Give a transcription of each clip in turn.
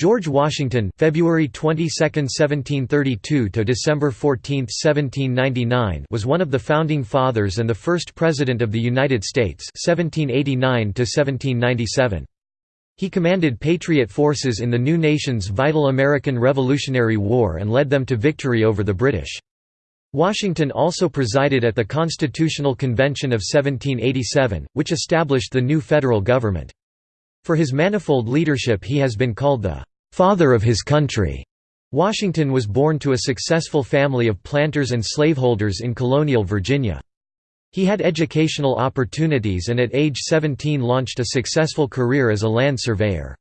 George Washington February 22, 1732 to December 14, 1799 was one of the founding fathers and the first president of the United States 1789 to 1797. He commanded Patriot forces in the new nation's vital American Revolutionary War and led them to victory over the British. Washington also presided at the Constitutional Convention of 1787, which established the new federal government. For his manifold leadership he has been called the "'father of his country'". Washington was born to a successful family of planters and slaveholders in colonial Virginia. He had educational opportunities and at age 17 launched a successful career as a land surveyor.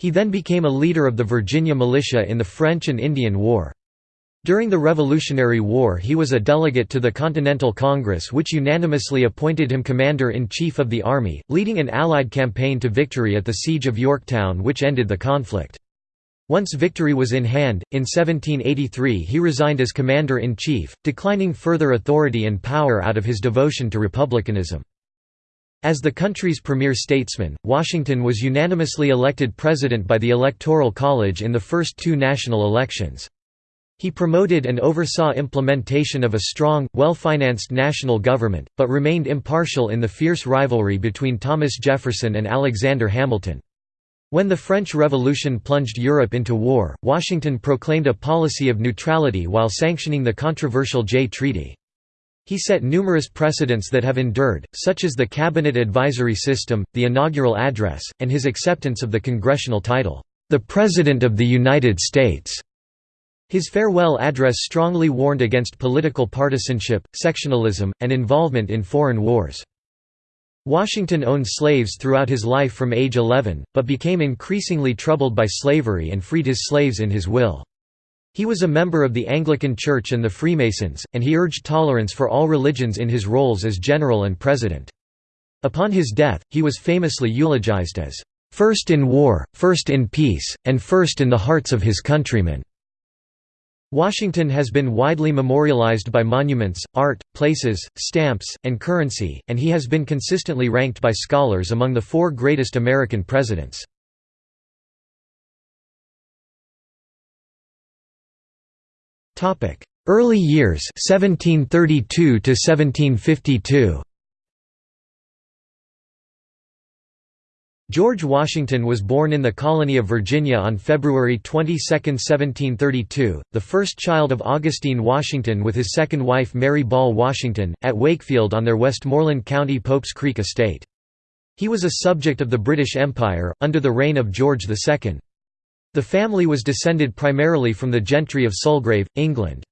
He then became a leader of the Virginia militia in the French and Indian War. During the Revolutionary War he was a delegate to the Continental Congress which unanimously appointed him Commander-in-Chief of the Army, leading an Allied campaign to victory at the Siege of Yorktown which ended the conflict. Once victory was in hand, in 1783 he resigned as Commander-in-Chief, declining further authority and power out of his devotion to republicanism. As the country's premier statesman, Washington was unanimously elected president by the Electoral College in the first two national elections. He promoted and oversaw implementation of a strong, well-financed national government, but remained impartial in the fierce rivalry between Thomas Jefferson and Alexander Hamilton. When the French Revolution plunged Europe into war, Washington proclaimed a policy of neutrality while sanctioning the controversial Jay Treaty. He set numerous precedents that have endured, such as the Cabinet Advisory System, the inaugural address, and his acceptance of the congressional title, "'The President of the United States'". His farewell address strongly warned against political partisanship, sectionalism, and involvement in foreign wars. Washington owned slaves throughout his life from age 11, but became increasingly troubled by slavery and freed his slaves in his will. He was a member of the Anglican Church and the Freemasons, and he urged tolerance for all religions in his roles as general and president. Upon his death, he was famously eulogized as, first in war, first in peace, and first in the hearts of his countrymen." Washington has been widely memorialized by monuments, art, places, stamps, and currency, and he has been consistently ranked by scholars among the four greatest American presidents. Early years 1732 to 1752 George Washington was born in the colony of Virginia on February 22, 1732, the first child of Augustine Washington with his second wife Mary Ball Washington, at Wakefield on their Westmoreland County Pope's Creek estate. He was a subject of the British Empire, under the reign of George II. The family was descended primarily from the gentry of Sulgrave, England.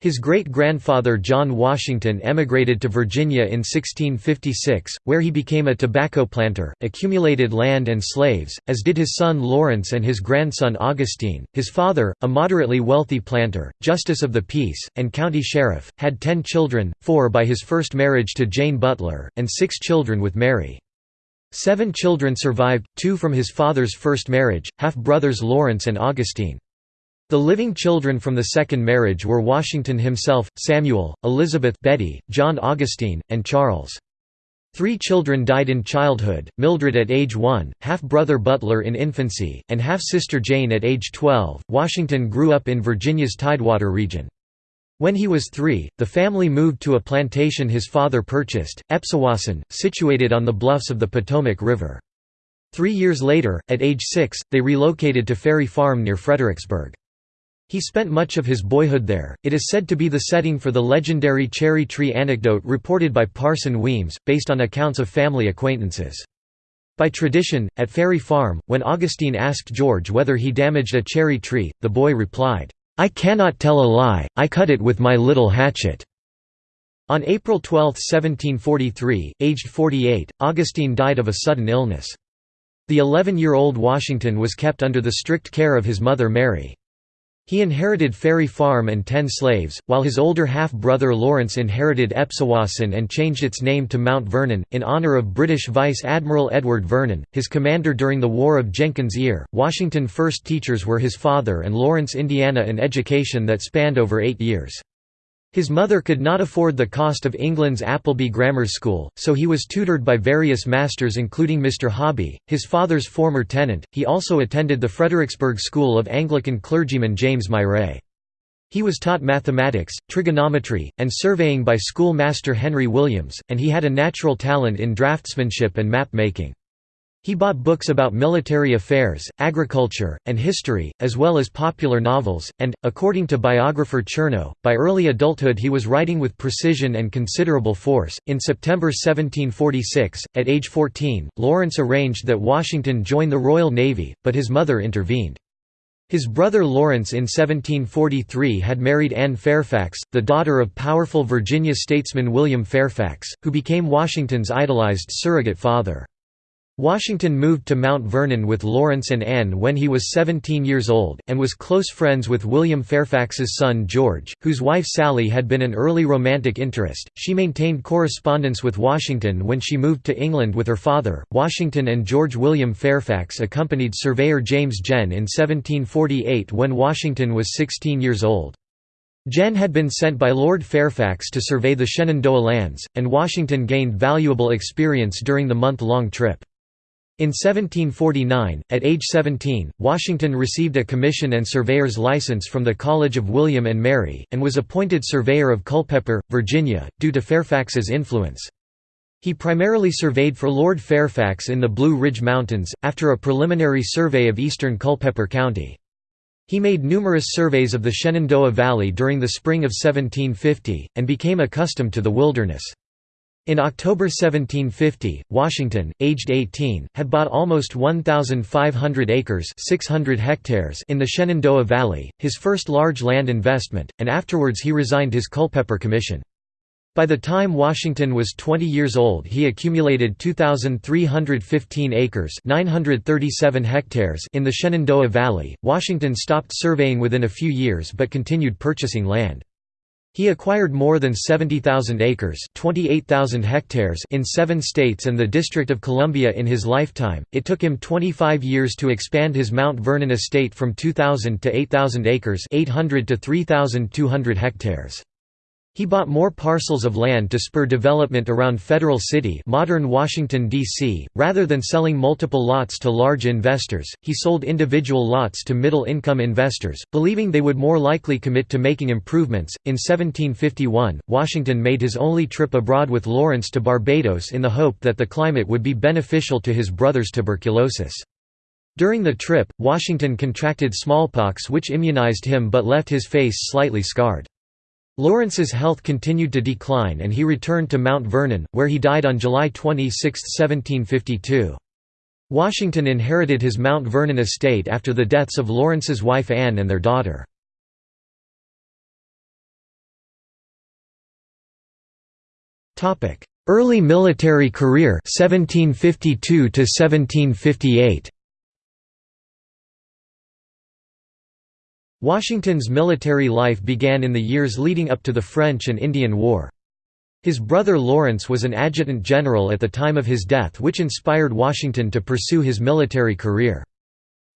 His great-grandfather John Washington emigrated to Virginia in 1656, where he became a tobacco planter, accumulated land and slaves, as did his son Lawrence and his grandson Augustine. His father, a moderately wealthy planter, justice of the peace, and county sheriff, had ten children, four by his first marriage to Jane Butler, and six children with Mary. Seven children survived, two from his father's first marriage, half-brothers Lawrence and Augustine. The living children from the second marriage were Washington himself, Samuel, Elizabeth Betty, John Augustine, and Charles. Three children died in childhood, Mildred at age 1, half-brother Butler in infancy, and half-sister Jane at age 12. Washington grew up in Virginia's Tidewater region. When he was three, the family moved to a plantation his father purchased, Epsewasson, situated on the bluffs of the Potomac River. Three years later, at age six, they relocated to Ferry Farm near Fredericksburg. He spent much of his boyhood there. It is said to be the setting for the legendary cherry tree anecdote reported by Parson Weems, based on accounts of family acquaintances. By tradition, at Ferry Farm, when Augustine asked George whether he damaged a cherry tree, the boy replied, "'I cannot tell a lie, I cut it with my little hatchet.'" On April 12, 1743, aged 48, Augustine died of a sudden illness. The 11-year-old Washington was kept under the strict care of his mother Mary. He inherited Ferry Farm and ten slaves, while his older half-brother Lawrence inherited Epsewasson and changed its name to Mount Vernon, in honor of British Vice Admiral Edward Vernon, his commander during the War of Jenkins' Ear. Washington first teachers were his father and Lawrence Indiana an education that spanned over eight years. His mother could not afford the cost of England's Appleby Grammar School, so he was tutored by various masters including Mr. Hobby, his father's former tenant. He also attended the Fredericksburg School of Anglican clergyman James Myret. He was taught mathematics, trigonometry, and surveying by schoolmaster Henry Williams, and he had a natural talent in draftsmanship and map making. He bought books about military affairs, agriculture, and history, as well as popular novels, and, according to biographer Chernow, by early adulthood he was writing with precision and considerable force. In September 1746, at age 14, Lawrence arranged that Washington join the Royal Navy, but his mother intervened. His brother Lawrence in 1743 had married Anne Fairfax, the daughter of powerful Virginia statesman William Fairfax, who became Washington's idolized surrogate father. Washington moved to Mount Vernon with Lawrence and Anne when he was 17 years old, and was close friends with William Fairfax's son George, whose wife Sally had been an early romantic interest. She maintained correspondence with Washington when she moved to England with her father. Washington and George William Fairfax accompanied surveyor James Genn in 1748 when Washington was 16 years old. Genn had been sent by Lord Fairfax to survey the Shenandoah lands, and Washington gained valuable experience during the month-long trip. In 1749, at age 17, Washington received a commission and surveyor's license from the College of William and Mary, and was appointed surveyor of Culpeper, Virginia, due to Fairfax's influence. He primarily surveyed for Lord Fairfax in the Blue Ridge Mountains, after a preliminary survey of eastern Culpeper County. He made numerous surveys of the Shenandoah Valley during the spring of 1750, and became accustomed to the wilderness. In October 1750, Washington, aged 18, had bought almost 1,500 acres 600 hectares in the Shenandoah Valley, his first large land investment, and afterwards he resigned his Culpeper Commission. By the time Washington was 20 years old he accumulated 2,315 acres 937 hectares in the Shenandoah Valley. Washington stopped surveying within a few years but continued purchasing land. He acquired more than 70,000 acres 28,000 hectares in seven states and the District of Columbia in his lifetime. It took him 25 years to expand his Mount Vernon estate from 2,000 to 8,000 acres 800 to 3,200 hectares. He bought more parcels of land to spur development around Federal City modern Washington, D.C., rather than selling multiple lots to large investors, he sold individual lots to middle-income investors, believing they would more likely commit to making improvements. In 1751, Washington made his only trip abroad with Lawrence to Barbados in the hope that the climate would be beneficial to his brother's tuberculosis. During the trip, Washington contracted smallpox which immunized him but left his face slightly scarred. Lawrence's health continued to decline and he returned to Mount Vernon, where he died on July 26, 1752. Washington inherited his Mount Vernon estate after the deaths of Lawrence's wife Anne and their daughter. Early military career 1752 to 1758 Washington's military life began in the years leading up to the French and Indian War. His brother Lawrence was an adjutant general at the time of his death which inspired Washington to pursue his military career.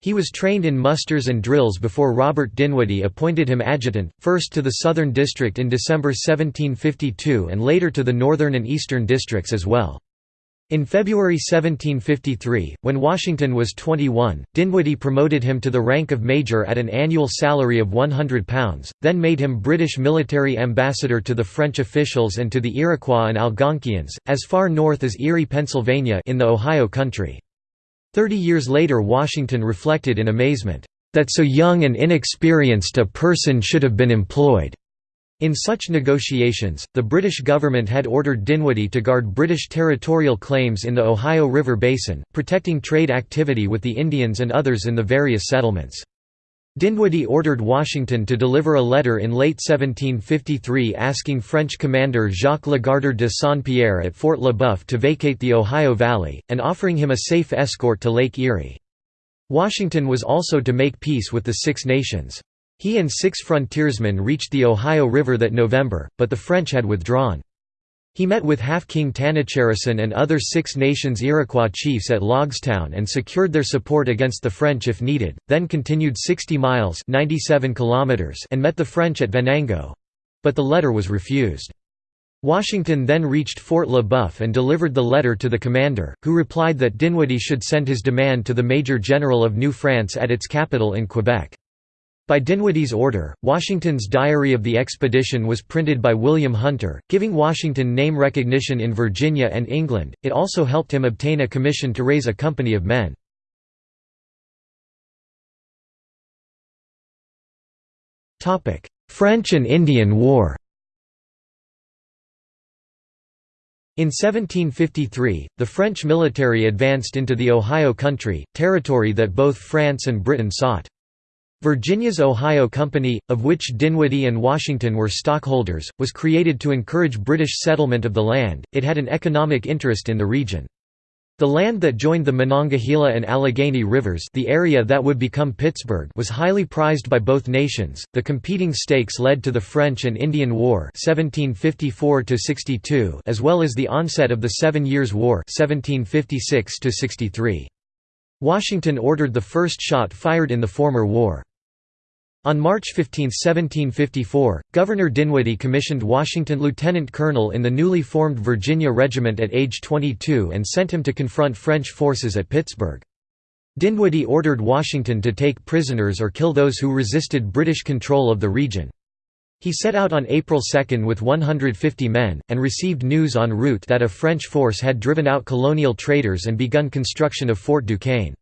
He was trained in musters and drills before Robert Dinwiddie appointed him adjutant, first to the Southern District in December 1752 and later to the Northern and Eastern Districts as well. In February 1753, when Washington was 21, Dinwiddie promoted him to the rank of major at an annual salary of £100, then made him British military ambassador to the French officials and to the Iroquois and Algonquians, as far north as Erie, Pennsylvania in the Ohio country. Thirty years later Washington reflected in amazement, "...that so young and inexperienced a person should have been employed." In such negotiations, the British government had ordered Dinwiddie to guard British territorial claims in the Ohio River Basin, protecting trade activity with the Indians and others in the various settlements. Dinwiddie ordered Washington to deliver a letter in late 1753 asking French commander Jacques Legardeur de Saint-Pierre at Fort Le Boeuf to vacate the Ohio Valley, and offering him a safe escort to Lake Erie. Washington was also to make peace with the Six Nations. He and six frontiersmen reached the Ohio River that November, but the French had withdrawn. He met with Half-King Tanacharison and other Six Nations Iroquois chiefs at Logstown and secured their support against the French if needed, then continued 60 miles 97 kilometers and met the French at Venango. But the letter was refused. Washington then reached Fort Le Boeuf and delivered the letter to the commander, who replied that Dinwiddie should send his demand to the Major General of New France at its capital in Quebec. By Dinwiddie's order, Washington's diary of the expedition was printed by William Hunter, giving Washington name recognition in Virginia and England. It also helped him obtain a commission to raise a company of men. Topic: French and Indian War In 1753, the French military advanced into the Ohio Country, territory that both France and Britain sought. Virginia's Ohio Company, of which Dinwiddie and Washington were stockholders, was created to encourage British settlement of the land, it had an economic interest in the region. The land that joined the Monongahela and Allegheny rivers, the area that would become Pittsburgh, was highly prized by both nations. The competing stakes led to the French and Indian War (1754 62), as well as the onset of the Seven Years' War (1756 63). Washington ordered the first shot fired in the former war. On March 15, 1754, Governor Dinwiddie commissioned Washington lieutenant colonel in the newly formed Virginia Regiment at age 22 and sent him to confront French forces at Pittsburgh. Dinwiddie ordered Washington to take prisoners or kill those who resisted British control of the region. He set out on April 2 with 150 men, and received news en route that a French force had driven out colonial traders and begun construction of Fort Duquesne.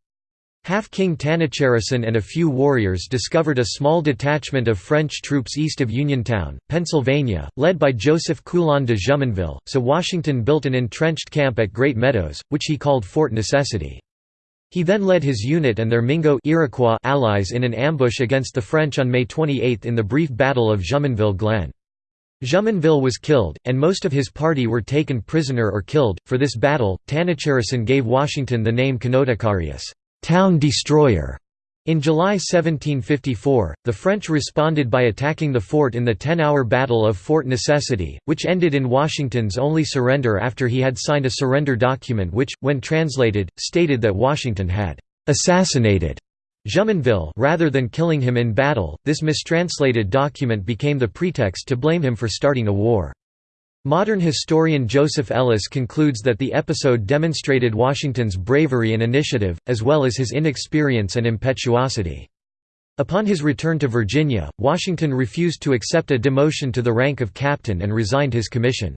Half-King Tanacharison and a few warriors discovered a small detachment of French troops east of Uniontown, Pennsylvania, led by Joseph Coulon de Jumonville, so Washington built an entrenched camp at Great Meadows, which he called Fort Necessity. He then led his unit and their Mingo Iroquois allies in an ambush against the French on May 28 in the brief Battle of Jumonville Glen. Jumonville was killed, and most of his party were taken prisoner or killed. For this battle, Tanacharison gave Washington the name Conotocarious town destroyer. In July 1754, the French responded by attacking the fort in the ten-hour Battle of Fort Necessity, which ended in Washington's only surrender after he had signed a surrender document which, when translated, stated that Washington had «assassinated» Jumonville rather than killing him in battle. This mistranslated document became the pretext to blame him for starting a war. Modern historian Joseph Ellis concludes that the episode demonstrated Washington's bravery and initiative, as well as his inexperience and impetuosity. Upon his return to Virginia, Washington refused to accept a demotion to the rank of captain and resigned his commission.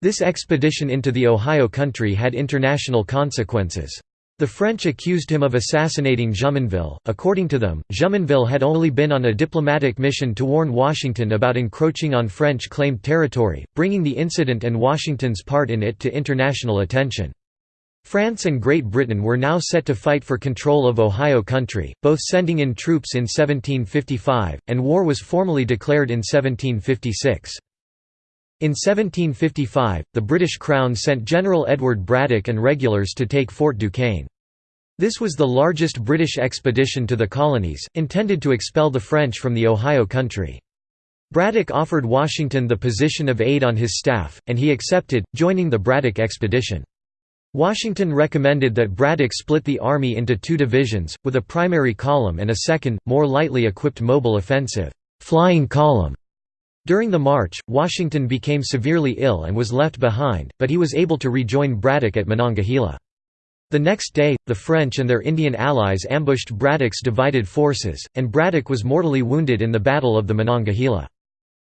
This expedition into the Ohio country had international consequences. The French accused him of assassinating Jumonville. According to them, Jumonville had only been on a diplomatic mission to warn Washington about encroaching on French claimed territory, bringing the incident and Washington's part in it to international attention. France and Great Britain were now set to fight for control of Ohio country, both sending in troops in 1755, and war was formally declared in 1756. In 1755, the British Crown sent General Edward Braddock and regulars to take Fort Duquesne. This was the largest British expedition to the colonies, intended to expel the French from the Ohio country. Braddock offered Washington the position of aide on his staff, and he accepted, joining the Braddock expedition. Washington recommended that Braddock split the army into two divisions, with a primary column and a second, more lightly equipped mobile offensive flying column. During the march, Washington became severely ill and was left behind, but he was able to rejoin Braddock at Monongahela. The next day, the French and their Indian allies ambushed Braddock's divided forces, and Braddock was mortally wounded in the Battle of the Monongahela.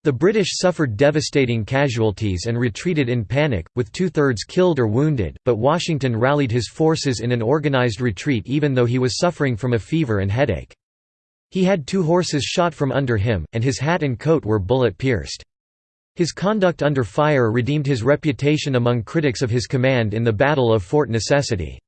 The British suffered devastating casualties and retreated in panic, with two-thirds killed or wounded, but Washington rallied his forces in an organized retreat even though he was suffering from a fever and headache. He had two horses shot from under him, and his hat and coat were bullet-pierced. His conduct under fire redeemed his reputation among critics of his command in the Battle of Fort Necessity.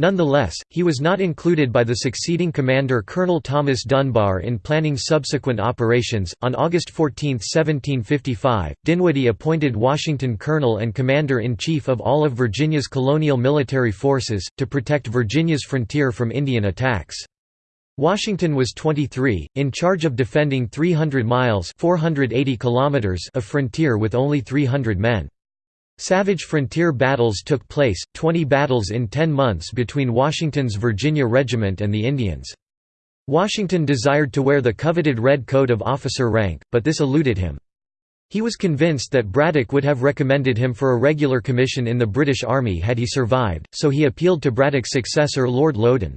Nonetheless, he was not included by the succeeding commander Colonel Thomas Dunbar in planning subsequent operations. On August 14, 1755, Dinwiddie appointed Washington colonel and commander in chief of all of Virginia's colonial military forces, to protect Virginia's frontier from Indian attacks. Washington was 23, in charge of defending 300 miles 480 kilometers of frontier with only 300 men. Savage frontier battles took place, 20 battles in 10 months between Washington's Virginia Regiment and the Indians. Washington desired to wear the coveted red coat of officer rank, but this eluded him. He was convinced that Braddock would have recommended him for a regular commission in the British Army had he survived, so he appealed to Braddock's successor Lord Loudoun.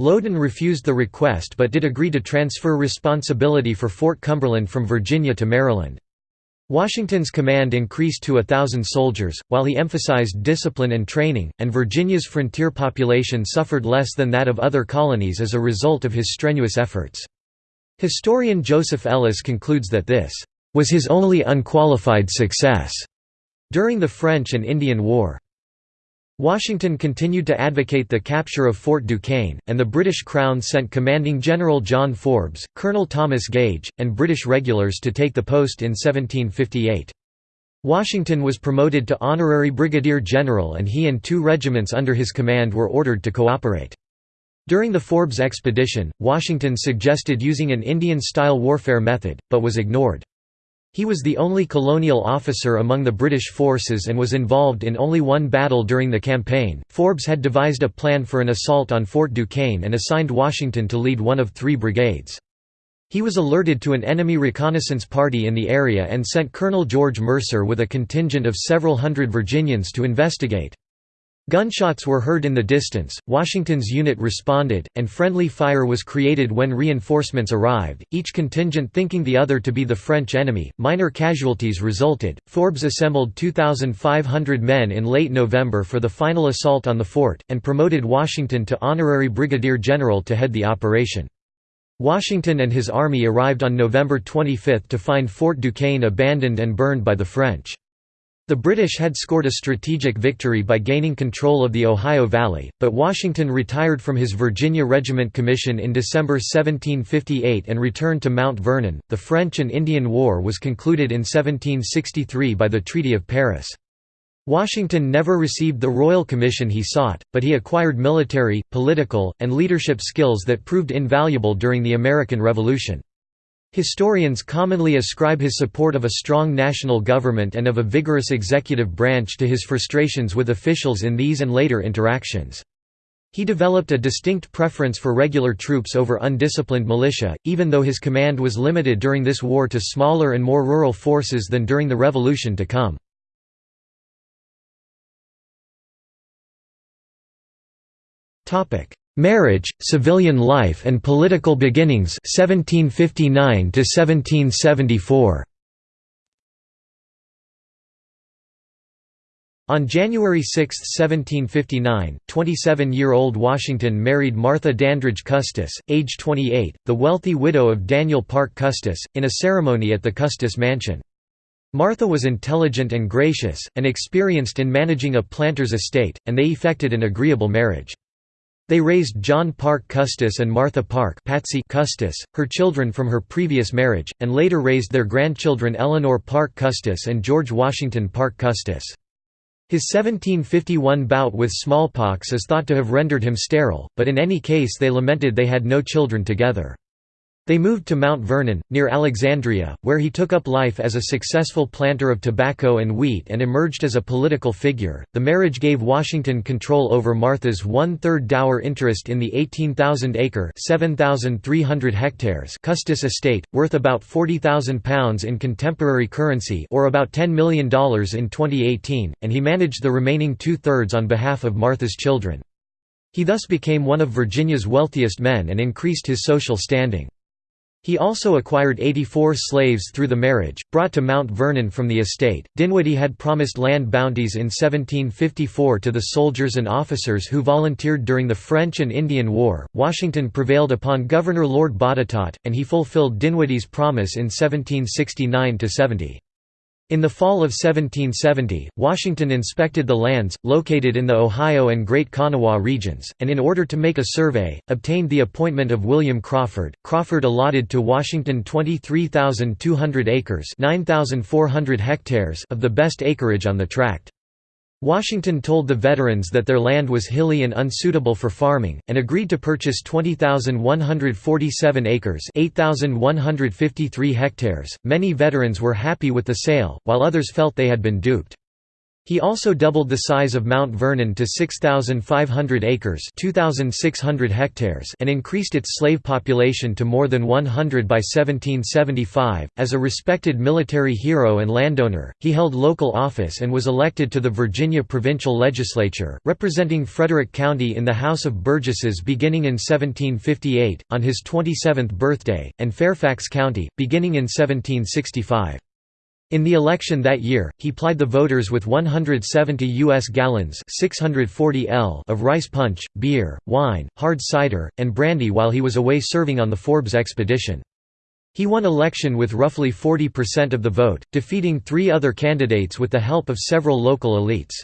Loudoun refused the request but did agree to transfer responsibility for Fort Cumberland from Virginia to Maryland. Washington's command increased to a thousand soldiers, while he emphasized discipline and training, and Virginia's frontier population suffered less than that of other colonies as a result of his strenuous efforts. Historian Joseph Ellis concludes that this was his only unqualified success during the French and Indian War. Washington continued to advocate the capture of Fort Duquesne, and the British Crown sent Commanding General John Forbes, Colonel Thomas Gage, and British regulars to take the post in 1758. Washington was promoted to honorary brigadier general and he and two regiments under his command were ordered to cooperate. During the Forbes expedition, Washington suggested using an Indian-style warfare method, but was ignored. He was the only colonial officer among the British forces and was involved in only one battle during the campaign. Forbes had devised a plan for an assault on Fort Duquesne and assigned Washington to lead one of three brigades. He was alerted to an enemy reconnaissance party in the area and sent Colonel George Mercer with a contingent of several hundred Virginians to investigate. Gunshots were heard in the distance, Washington's unit responded, and friendly fire was created when reinforcements arrived, each contingent thinking the other to be the French enemy. Minor casualties resulted. Forbes assembled 2,500 men in late November for the final assault on the fort, and promoted Washington to honorary brigadier general to head the operation. Washington and his army arrived on November 25 to find Fort Duquesne abandoned and burned by the French. The British had scored a strategic victory by gaining control of the Ohio Valley, but Washington retired from his Virginia Regiment commission in December 1758 and returned to Mount Vernon. The French and Indian War was concluded in 1763 by the Treaty of Paris. Washington never received the royal commission he sought, but he acquired military, political, and leadership skills that proved invaluable during the American Revolution. Historians commonly ascribe his support of a strong national government and of a vigorous executive branch to his frustrations with officials in these and later interactions. He developed a distinct preference for regular troops over undisciplined militia, even though his command was limited during this war to smaller and more rural forces than during the Revolution to come. Marriage, civilian life and political beginnings 1759 to 1774. On January 6, 1759, 27-year-old Washington married Martha Dandridge Custis, age 28, the wealthy widow of Daniel Parke Custis, in a ceremony at the Custis Mansion. Martha was intelligent and gracious, and experienced in managing a planter's estate, and they effected an agreeable marriage. They raised John Parke Custis and Martha Parke Patsy Custis, her children from her previous marriage, and later raised their grandchildren Eleanor Parke Custis and George Washington Parke Custis. His 1751 bout with smallpox is thought to have rendered him sterile, but in any case they lamented they had no children together. They moved to Mount Vernon, near Alexandria, where he took up life as a successful planter of tobacco and wheat and emerged as a political figure. The marriage gave Washington control over Martha's one third dower interest in the 18,000 acre (7,300 hectares) Custis estate, worth about £40,000 in contemporary currency or about $10 million in 2018, and he managed the remaining two thirds on behalf of Martha's children. He thus became one of Virginia's wealthiest men and increased his social standing. He also acquired 84 slaves through the marriage, brought to Mount Vernon from the estate. Dinwiddie had promised land bounties in 1754 to the soldiers and officers who volunteered during the French and Indian War. Washington prevailed upon Governor Lord Botetourt, and he fulfilled Dinwiddie's promise in 1769 70. In the fall of 1770, Washington inspected the lands, located in the Ohio and Great Kanawha regions, and in order to make a survey, obtained the appointment of William Crawford. Crawford allotted to Washington 23,200 acres 9,400 hectares of the best acreage on the tract. Washington told the veterans that their land was hilly and unsuitable for farming, and agreed to purchase 20,147 acres 8,153 hectares. Many veterans were happy with the sale, while others felt they had been duped. He also doubled the size of Mount Vernon to 6,500 acres 2,600 hectares and increased its slave population to more than 100 by 1775. As a respected military hero and landowner, he held local office and was elected to the Virginia provincial legislature, representing Frederick County in the House of Burgesses beginning in 1758, on his 27th birthday, and Fairfax County, beginning in 1765. In the election that year, he plied the voters with 170 U.S. gallons 640 L of rice punch, beer, wine, hard cider, and brandy while he was away serving on the Forbes expedition. He won election with roughly 40% of the vote, defeating three other candidates with the help of several local elites.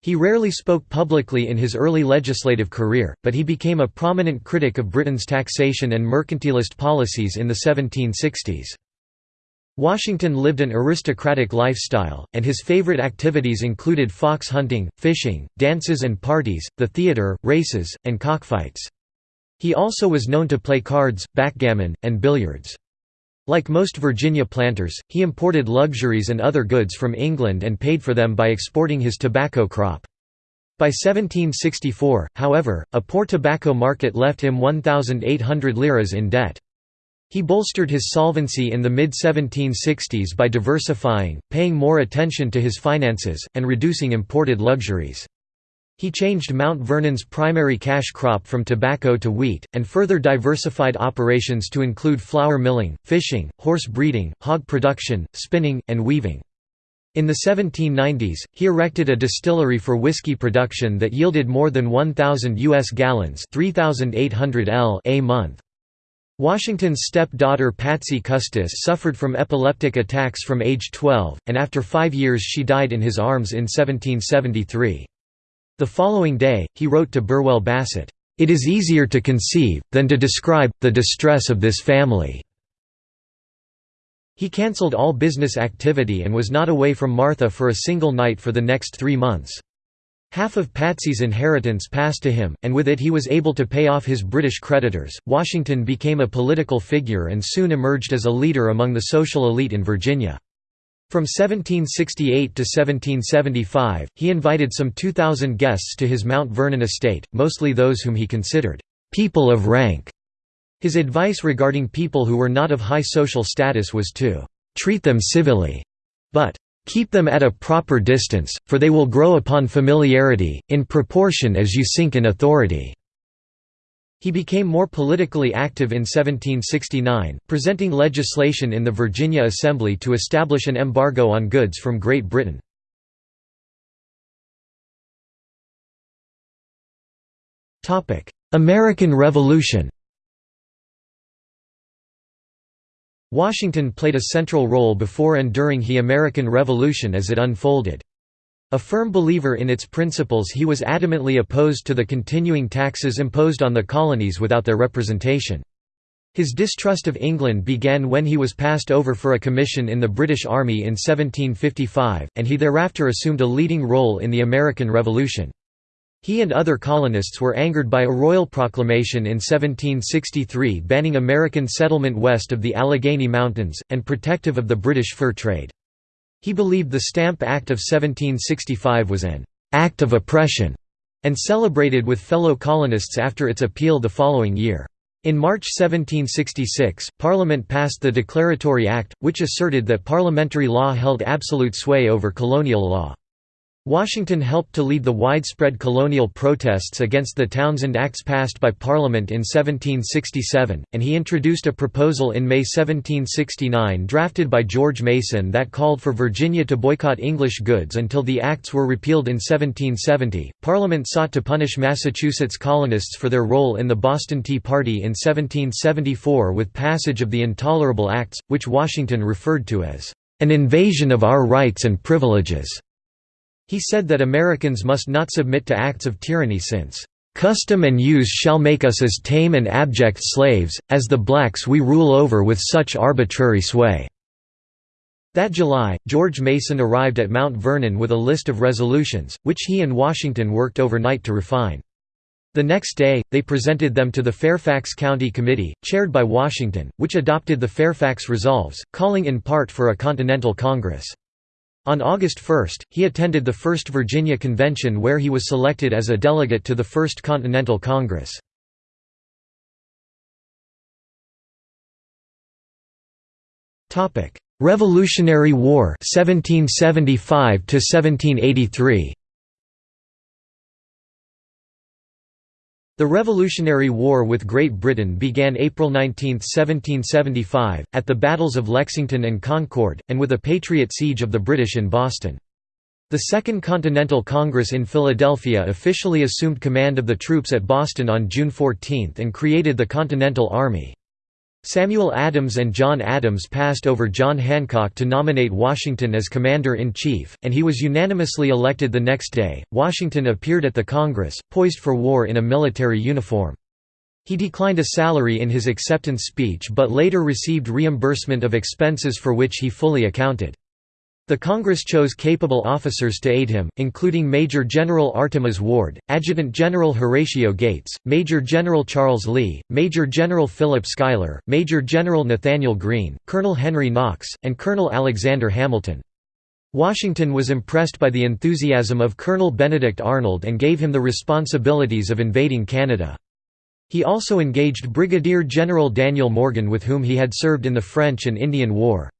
He rarely spoke publicly in his early legislative career, but he became a prominent critic of Britain's taxation and mercantilist policies in the 1760s. Washington lived an aristocratic lifestyle, and his favorite activities included fox hunting, fishing, dances and parties, the theater, races, and cockfights. He also was known to play cards, backgammon, and billiards. Like most Virginia planters, he imported luxuries and other goods from England and paid for them by exporting his tobacco crop. By 1764, however, a poor tobacco market left him 1,800 liras in debt. He bolstered his solvency in the mid-1760s by diversifying, paying more attention to his finances, and reducing imported luxuries. He changed Mount Vernon's primary cash crop from tobacco to wheat, and further diversified operations to include flour milling, fishing, horse breeding, hog production, spinning, and weaving. In the 1790s, he erected a distillery for whiskey production that yielded more than 1,000 U.S. gallons 3,800 L a month. Washington's step-daughter Patsy Custis suffered from epileptic attacks from age 12, and after five years she died in his arms in 1773. The following day, he wrote to Burwell Bassett, "...it is easier to conceive, than to describe, the distress of this family." He cancelled all business activity and was not away from Martha for a single night for the next three months. Half of Patsy's inheritance passed to him, and with it he was able to pay off his British creditors. Washington became a political figure and soon emerged as a leader among the social elite in Virginia. From 1768 to 1775, he invited some 2,000 guests to his Mount Vernon estate, mostly those whom he considered people of rank. His advice regarding people who were not of high social status was to treat them civilly, but Keep them at a proper distance, for they will grow upon familiarity, in proportion as you sink in authority." He became more politically active in 1769, presenting legislation in the Virginia Assembly to establish an embargo on goods from Great Britain. American Revolution Washington played a central role before and during the American Revolution as it unfolded. A firm believer in its principles he was adamantly opposed to the continuing taxes imposed on the colonies without their representation. His distrust of England began when he was passed over for a commission in the British Army in 1755, and he thereafter assumed a leading role in the American Revolution. He and other colonists were angered by a royal proclamation in 1763 banning American settlement west of the Allegheny Mountains, and protective of the British fur trade. He believed the Stamp Act of 1765 was an «act of oppression» and celebrated with fellow colonists after its appeal the following year. In March 1766, Parliament passed the Declaratory Act, which asserted that parliamentary law held absolute sway over colonial law. Washington helped to lead the widespread colonial protests against the Townshend Acts passed by Parliament in 1767, and he introduced a proposal in May 1769 drafted by George Mason that called for Virginia to boycott English goods until the acts were repealed in 1770. Parliament sought to punish Massachusetts colonists for their role in the Boston Tea Party in 1774 with passage of the Intolerable Acts, which Washington referred to as an invasion of our rights and privileges. He said that Americans must not submit to acts of tyranny since, "...custom and use shall make us as tame and abject slaves, as the blacks we rule over with such arbitrary sway." That July, George Mason arrived at Mount Vernon with a list of resolutions, which he and Washington worked overnight to refine. The next day, they presented them to the Fairfax County Committee, chaired by Washington, which adopted the Fairfax Resolves, calling in part for a Continental Congress. On August 1, he attended the First Virginia Convention where he was selected as a delegate to the First Continental Congress. Revolutionary War 1775 1783 The Revolutionary War with Great Britain began April 19, 1775, at the battles of Lexington and Concord, and with a Patriot siege of the British in Boston. The Second Continental Congress in Philadelphia officially assumed command of the troops at Boston on June 14 and created the Continental Army. Samuel Adams and John Adams passed over John Hancock to nominate Washington as commander-in-chief, and he was unanimously elected the next day. Washington appeared at the Congress, poised for war in a military uniform. He declined a salary in his acceptance speech but later received reimbursement of expenses for which he fully accounted. The Congress chose capable officers to aid him, including Major General Artemas Ward, Adjutant General Horatio Gates, Major General Charles Lee, Major General Philip Schuyler, Major General Nathanael Greene, Colonel Henry Knox, and Colonel Alexander Hamilton. Washington was impressed by the enthusiasm of Colonel Benedict Arnold and gave him the responsibilities of invading Canada. He also engaged Brigadier General Daniel Morgan with whom he had served in the French and Indian War.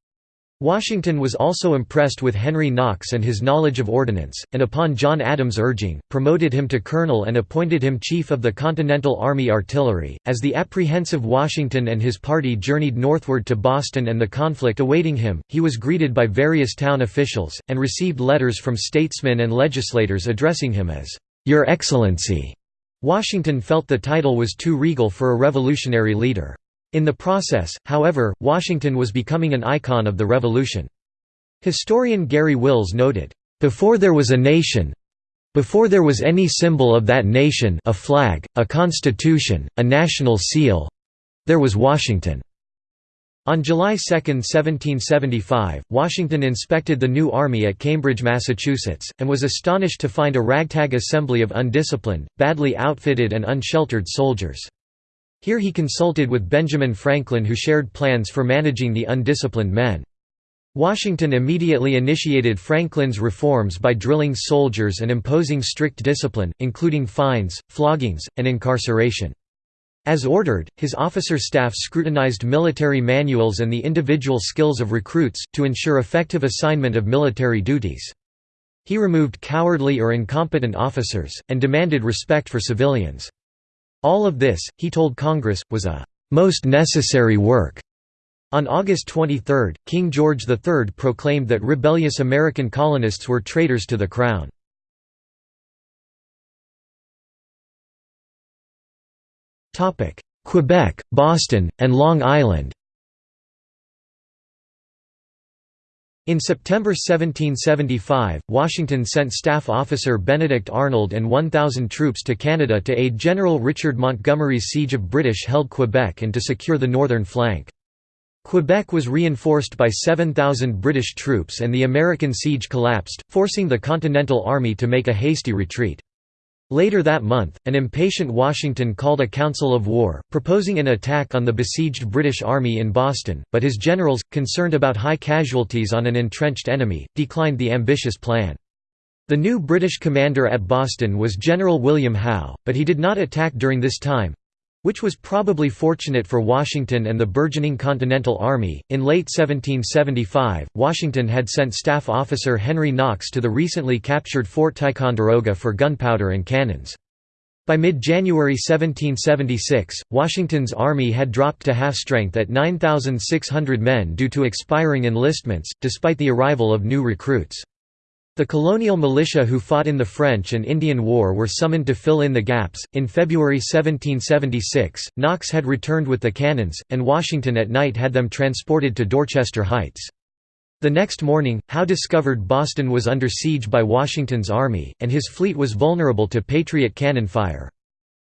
Washington was also impressed with Henry Knox and his knowledge of ordnance, and upon John Adams' urging, promoted him to colonel and appointed him chief of the Continental Army Artillery. As the apprehensive Washington and his party journeyed northward to Boston and the conflict awaiting him, he was greeted by various town officials, and received letters from statesmen and legislators addressing him as, Your Excellency. Washington felt the title was too regal for a revolutionary leader. In the process, however, Washington was becoming an icon of the revolution. Historian Garry Wills noted, "...before there was a nation before there was any symbol of that nation a flag, a constitution, a national seal—there was Washington." On July 2, 1775, Washington inspected the new army at Cambridge, Massachusetts, and was astonished to find a ragtag assembly of undisciplined, badly outfitted and unsheltered soldiers. Here he consulted with Benjamin Franklin who shared plans for managing the undisciplined men. Washington immediately initiated Franklin's reforms by drilling soldiers and imposing strict discipline, including fines, floggings, and incarceration. As ordered, his officer staff scrutinized military manuals and the individual skills of recruits, to ensure effective assignment of military duties. He removed cowardly or incompetent officers, and demanded respect for civilians. All of this, he told Congress, was a most necessary work. On August 23, King George III proclaimed that rebellious American colonists were traitors to the Crown. Quebec, Boston, and Long Island In September 1775, Washington sent staff officer Benedict Arnold and 1,000 troops to Canada to aid General Richard Montgomery's siege of British-held Quebec and to secure the northern flank. Quebec was reinforced by 7,000 British troops and the American siege collapsed, forcing the Continental Army to make a hasty retreat. Later that month, an impatient Washington called a council of war, proposing an attack on the besieged British Army in Boston, but his generals, concerned about high casualties on an entrenched enemy, declined the ambitious plan. The new British commander at Boston was General William Howe, but he did not attack during this time which was probably fortunate for Washington and the burgeoning Continental Army. In late 1775, Washington had sent staff officer Henry Knox to the recently captured Fort Ticonderoga for gunpowder and cannons. By mid-January 1776, Washington's army had dropped to half strength at 9,600 men due to expiring enlistments, despite the arrival of new recruits. The colonial militia who fought in the French and Indian War were summoned to fill in the gaps. In February 1776, Knox had returned with the cannons, and Washington at night had them transported to Dorchester Heights. The next morning, Howe discovered Boston was under siege by Washington's army, and his fleet was vulnerable to Patriot cannon fire.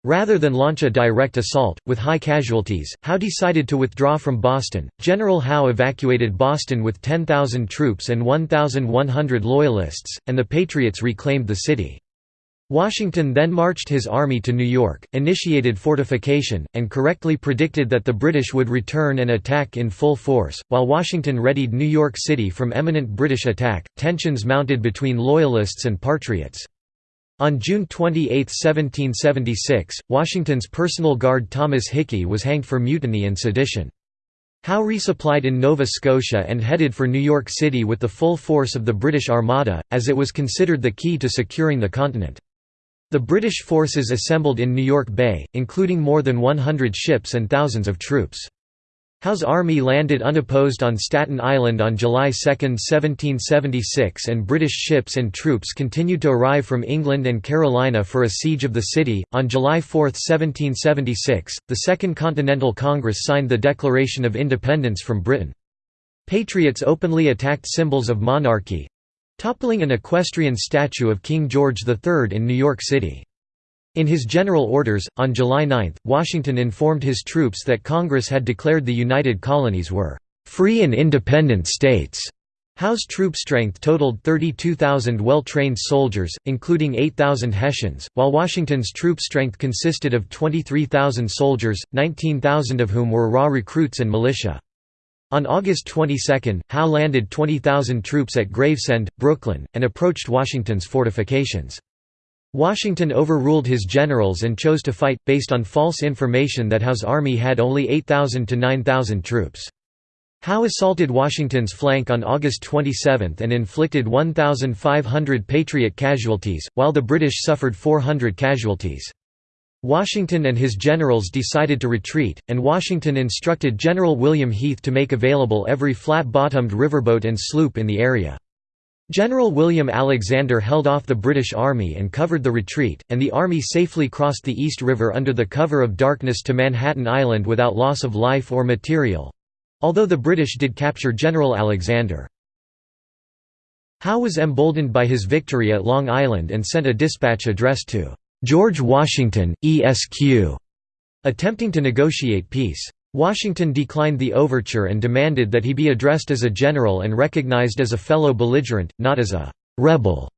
Rather than launch a direct assault, with high casualties, Howe decided to withdraw from Boston. General Howe evacuated Boston with 10,000 troops and 1,100 Loyalists, and the Patriots reclaimed the city. Washington then marched his army to New York, initiated fortification, and correctly predicted that the British would return and attack in full force. While Washington readied New York City from imminent British attack, tensions mounted between Loyalists and Patriots. On June 28, 1776, Washington's personal guard Thomas Hickey was hanged for mutiny and sedition. Howe resupplied in Nova Scotia and headed for New York City with the full force of the British Armada, as it was considered the key to securing the continent. The British forces assembled in New York Bay, including more than 100 ships and thousands of troops. Howe's army landed unopposed on Staten Island on July 2, 1776 and British ships and troops continued to arrive from England and Carolina for a siege of the city. On July 4, 1776, the Second Continental Congress signed the Declaration of Independence from Britain. Patriots openly attacked symbols of monarchy, toppling an equestrian statue of King George III in New York City. In his general orders, on July 9, Washington informed his troops that Congress had declared the United Colonies were «free and independent states». Howe's troop strength totaled 32,000 well-trained soldiers, including 8,000 Hessians, while Washington's troop strength consisted of 23,000 soldiers, 19,000 of whom were raw recruits and militia. On August 22, Howe landed 20,000 troops at Gravesend, Brooklyn, and approached Washington's fortifications. Washington overruled his generals and chose to fight, based on false information that Howe's army had only 8,000 to 9,000 troops. Howe assaulted Washington's flank on August 27 and inflicted 1,500 Patriot casualties, while the British suffered 400 casualties. Washington and his generals decided to retreat, and Washington instructed General William Heath to make available every flat-bottomed riverboat and sloop in the area. General William Alexander held off the British Army and covered the retreat, and the Army safely crossed the East River under the cover of darkness to Manhattan Island without loss of life or material—although the British did capture General Alexander. Howe was emboldened by his victory at Long Island and sent a dispatch addressed to George Washington, ESQ, attempting to negotiate peace. Washington declined the overture and demanded that he be addressed as a general and recognized as a fellow belligerent, not as a «rebel».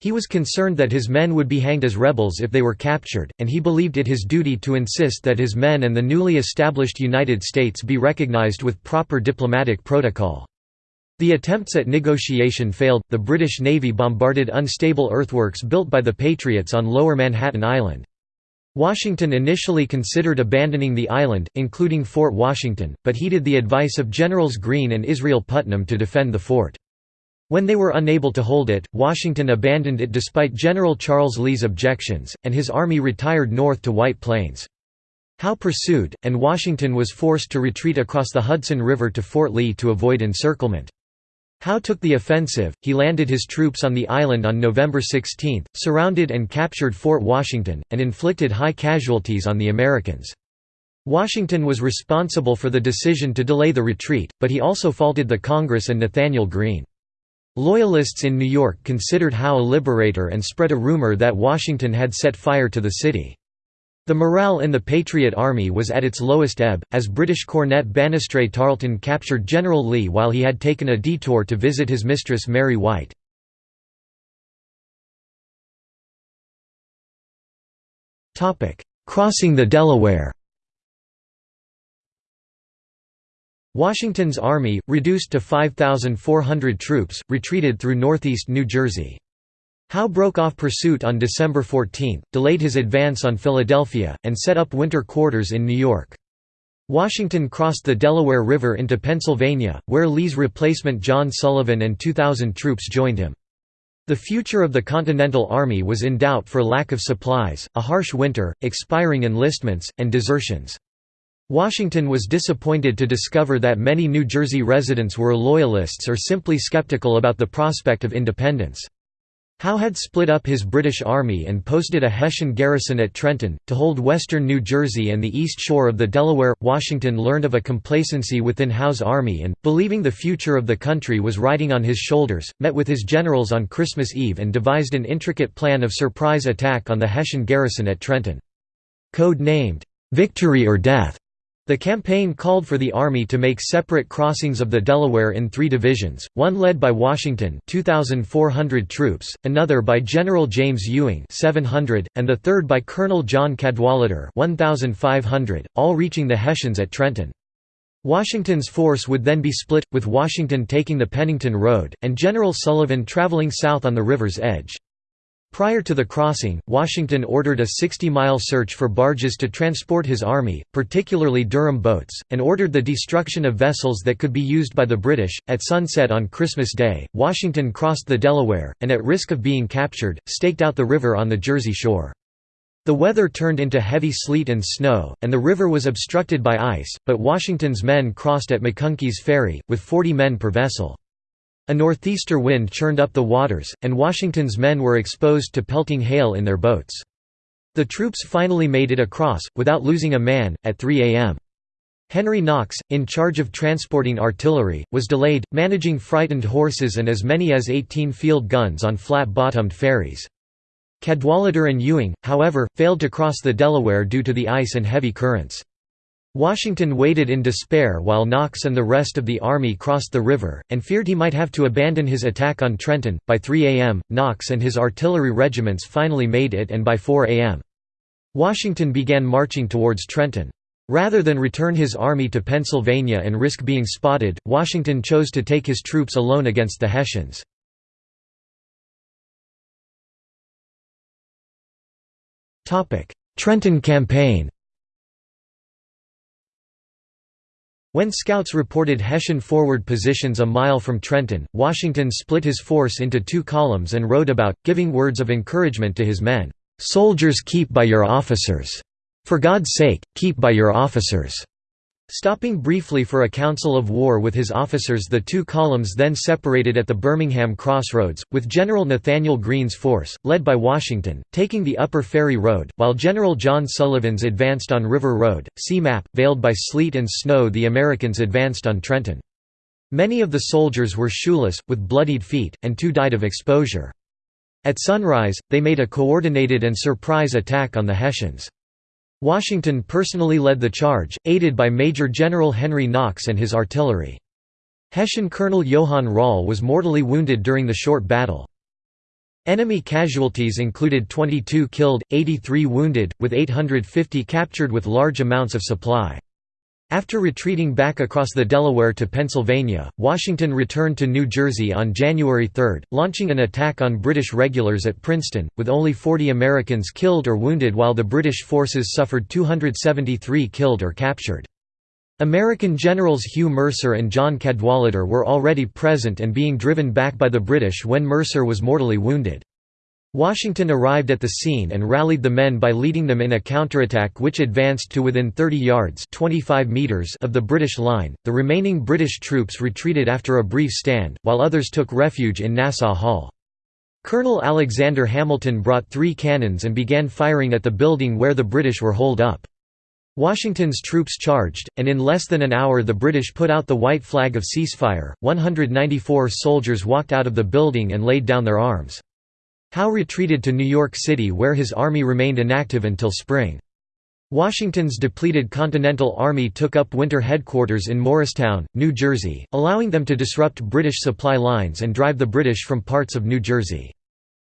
He was concerned that his men would be hanged as rebels if they were captured, and he believed it his duty to insist that his men and the newly established United States be recognized with proper diplomatic protocol. The attempts at negotiation failed, the British Navy bombarded unstable earthworks built by the Patriots on lower Manhattan Island. Washington initially considered abandoning the island, including Fort Washington, but heeded the advice of Generals Greene and Israel Putnam to defend the fort. When they were unable to hold it, Washington abandoned it despite General Charles Lee's objections, and his army retired north to White Plains. Howe pursued, and Washington was forced to retreat across the Hudson River to Fort Lee to avoid encirclement. Howe took the offensive, he landed his troops on the island on November 16, surrounded and captured Fort Washington, and inflicted high casualties on the Americans. Washington was responsible for the decision to delay the retreat, but he also faulted the Congress and Nathanael Greene. Loyalists in New York considered Howe a liberator and spread a rumor that Washington had set fire to the city. The morale in the Patriot Army was at its lowest ebb, as British cornet Banastre Tarleton captured General Lee while he had taken a detour to visit his mistress Mary White. Crossing the Delaware Washington's army, reduced to 5,400 troops, retreated through northeast New Jersey. Howe broke off pursuit on December 14, delayed his advance on Philadelphia, and set up winter quarters in New York. Washington crossed the Delaware River into Pennsylvania, where Lee's replacement John Sullivan and 2,000 troops joined him. The future of the Continental Army was in doubt for lack of supplies, a harsh winter, expiring enlistments, and desertions. Washington was disappointed to discover that many New Jersey residents were Loyalists or simply skeptical about the prospect of independence. Howe had split up his British Army and posted a Hessian garrison at Trenton, to hold western New Jersey and the east shore of the Delaware. Washington learned of a complacency within Howe's army and, believing the future of the country was riding on his shoulders, met with his generals on Christmas Eve and devised an intricate plan of surprise attack on the Hessian garrison at Trenton. Code named, "'Victory or Death', The campaign called for the Army to make separate crossings of the Delaware in three divisions, one led by Washington 2,400 troops, another by General James Ewing 700, and the third by Colonel John Cadwalader 1,500, all reaching the Hessians at Trenton. Washington's force would then be split, with Washington taking the Pennington Road, and General Sullivan traveling south on the river's edge. Prior to the crossing, Washington ordered a 60-mile search for barges to transport his army, particularly Durham boats, and ordered the destruction of vessels that could be used by the British. At sunset on Christmas Day, Washington crossed the Delaware, and at risk of being captured, staked out the river on the Jersey shore. The weather turned into heavy sleet and snow, and the river was obstructed by ice, but Washington's men crossed at McConkey's Ferry, with 40 men per vessel. A northeaster wind churned up the waters, and Washington's men were exposed to pelting hail in their boats. The troops finally made it across, without losing a man, at 3 a.m. Henry Knox, in charge of transporting artillery, was delayed, managing frightened horses and as many as 18 field guns on flat-bottomed ferries. Cadwalader and Ewing, however, failed to cross the Delaware due to the ice and heavy currents. Washington waited in despair while Knox and the rest of the army crossed the river, and feared he might have to abandon his attack on Trenton. By 3 a.m., Knox and his artillery regiments finally made it, and by 4 a.m., Washington began marching towards Trenton. Rather than return his army to Pennsylvania and risk being spotted, Washington chose to take his troops alone against the Hessians. Trenton Campaign When scouts reported Hessian forward positions a mile from Trenton, Washington split his force into two columns and rode about, giving words of encouragement to his men, "'Soldiers keep by your officers. For God's sake, keep by your officers.' Stopping briefly for a council of war with his officers the two columns then separated at the Birmingham Crossroads, with General Nathanael Greene's force, led by Washington, taking the Upper Ferry Road, while General John Sullivan's advanced on River Road. See map, veiled by sleet and snow the Americans advanced on Trenton. Many of the soldiers were shoeless, with bloodied feet, and two died of exposure. At sunrise, they made a coordinated and surprise attack on the Hessians. Washington personally led the charge, aided by Major General Henry Knox and his artillery. Hessian Colonel Johann Rall was mortally wounded during the short battle. Enemy casualties included 22 killed, 83 wounded, with 850 captured with large amounts of supply. After retreating back across the Delaware to Pennsylvania, Washington returned to New Jersey on January 3, launching an attack on British regulars at Princeton, with only 40 Americans killed or wounded while the British forces suffered 273 killed or captured. American generals Hugh Mercer and John Cadwalader were already present and being driven back by the British when Mercer was mortally wounded. Washington arrived at the scene and rallied the men by leading them in a counterattack which advanced to within 30 yards 25 meters of the British line. The remaining British troops retreated after a brief stand, while others took refuge in Nassau Hall. Colonel Alexander Hamilton brought three cannons and began firing at the building where the British were holed up. Washington's troops charged, and in less than an hour the British put out the white flag of ceasefire. 194 soldiers walked out of the building and laid down their arms. Howe retreated to New York City where his army remained inactive until spring. Washington's depleted Continental Army took up winter headquarters in Morristown, New Jersey, allowing them to disrupt British supply lines and drive the British from parts of New Jersey.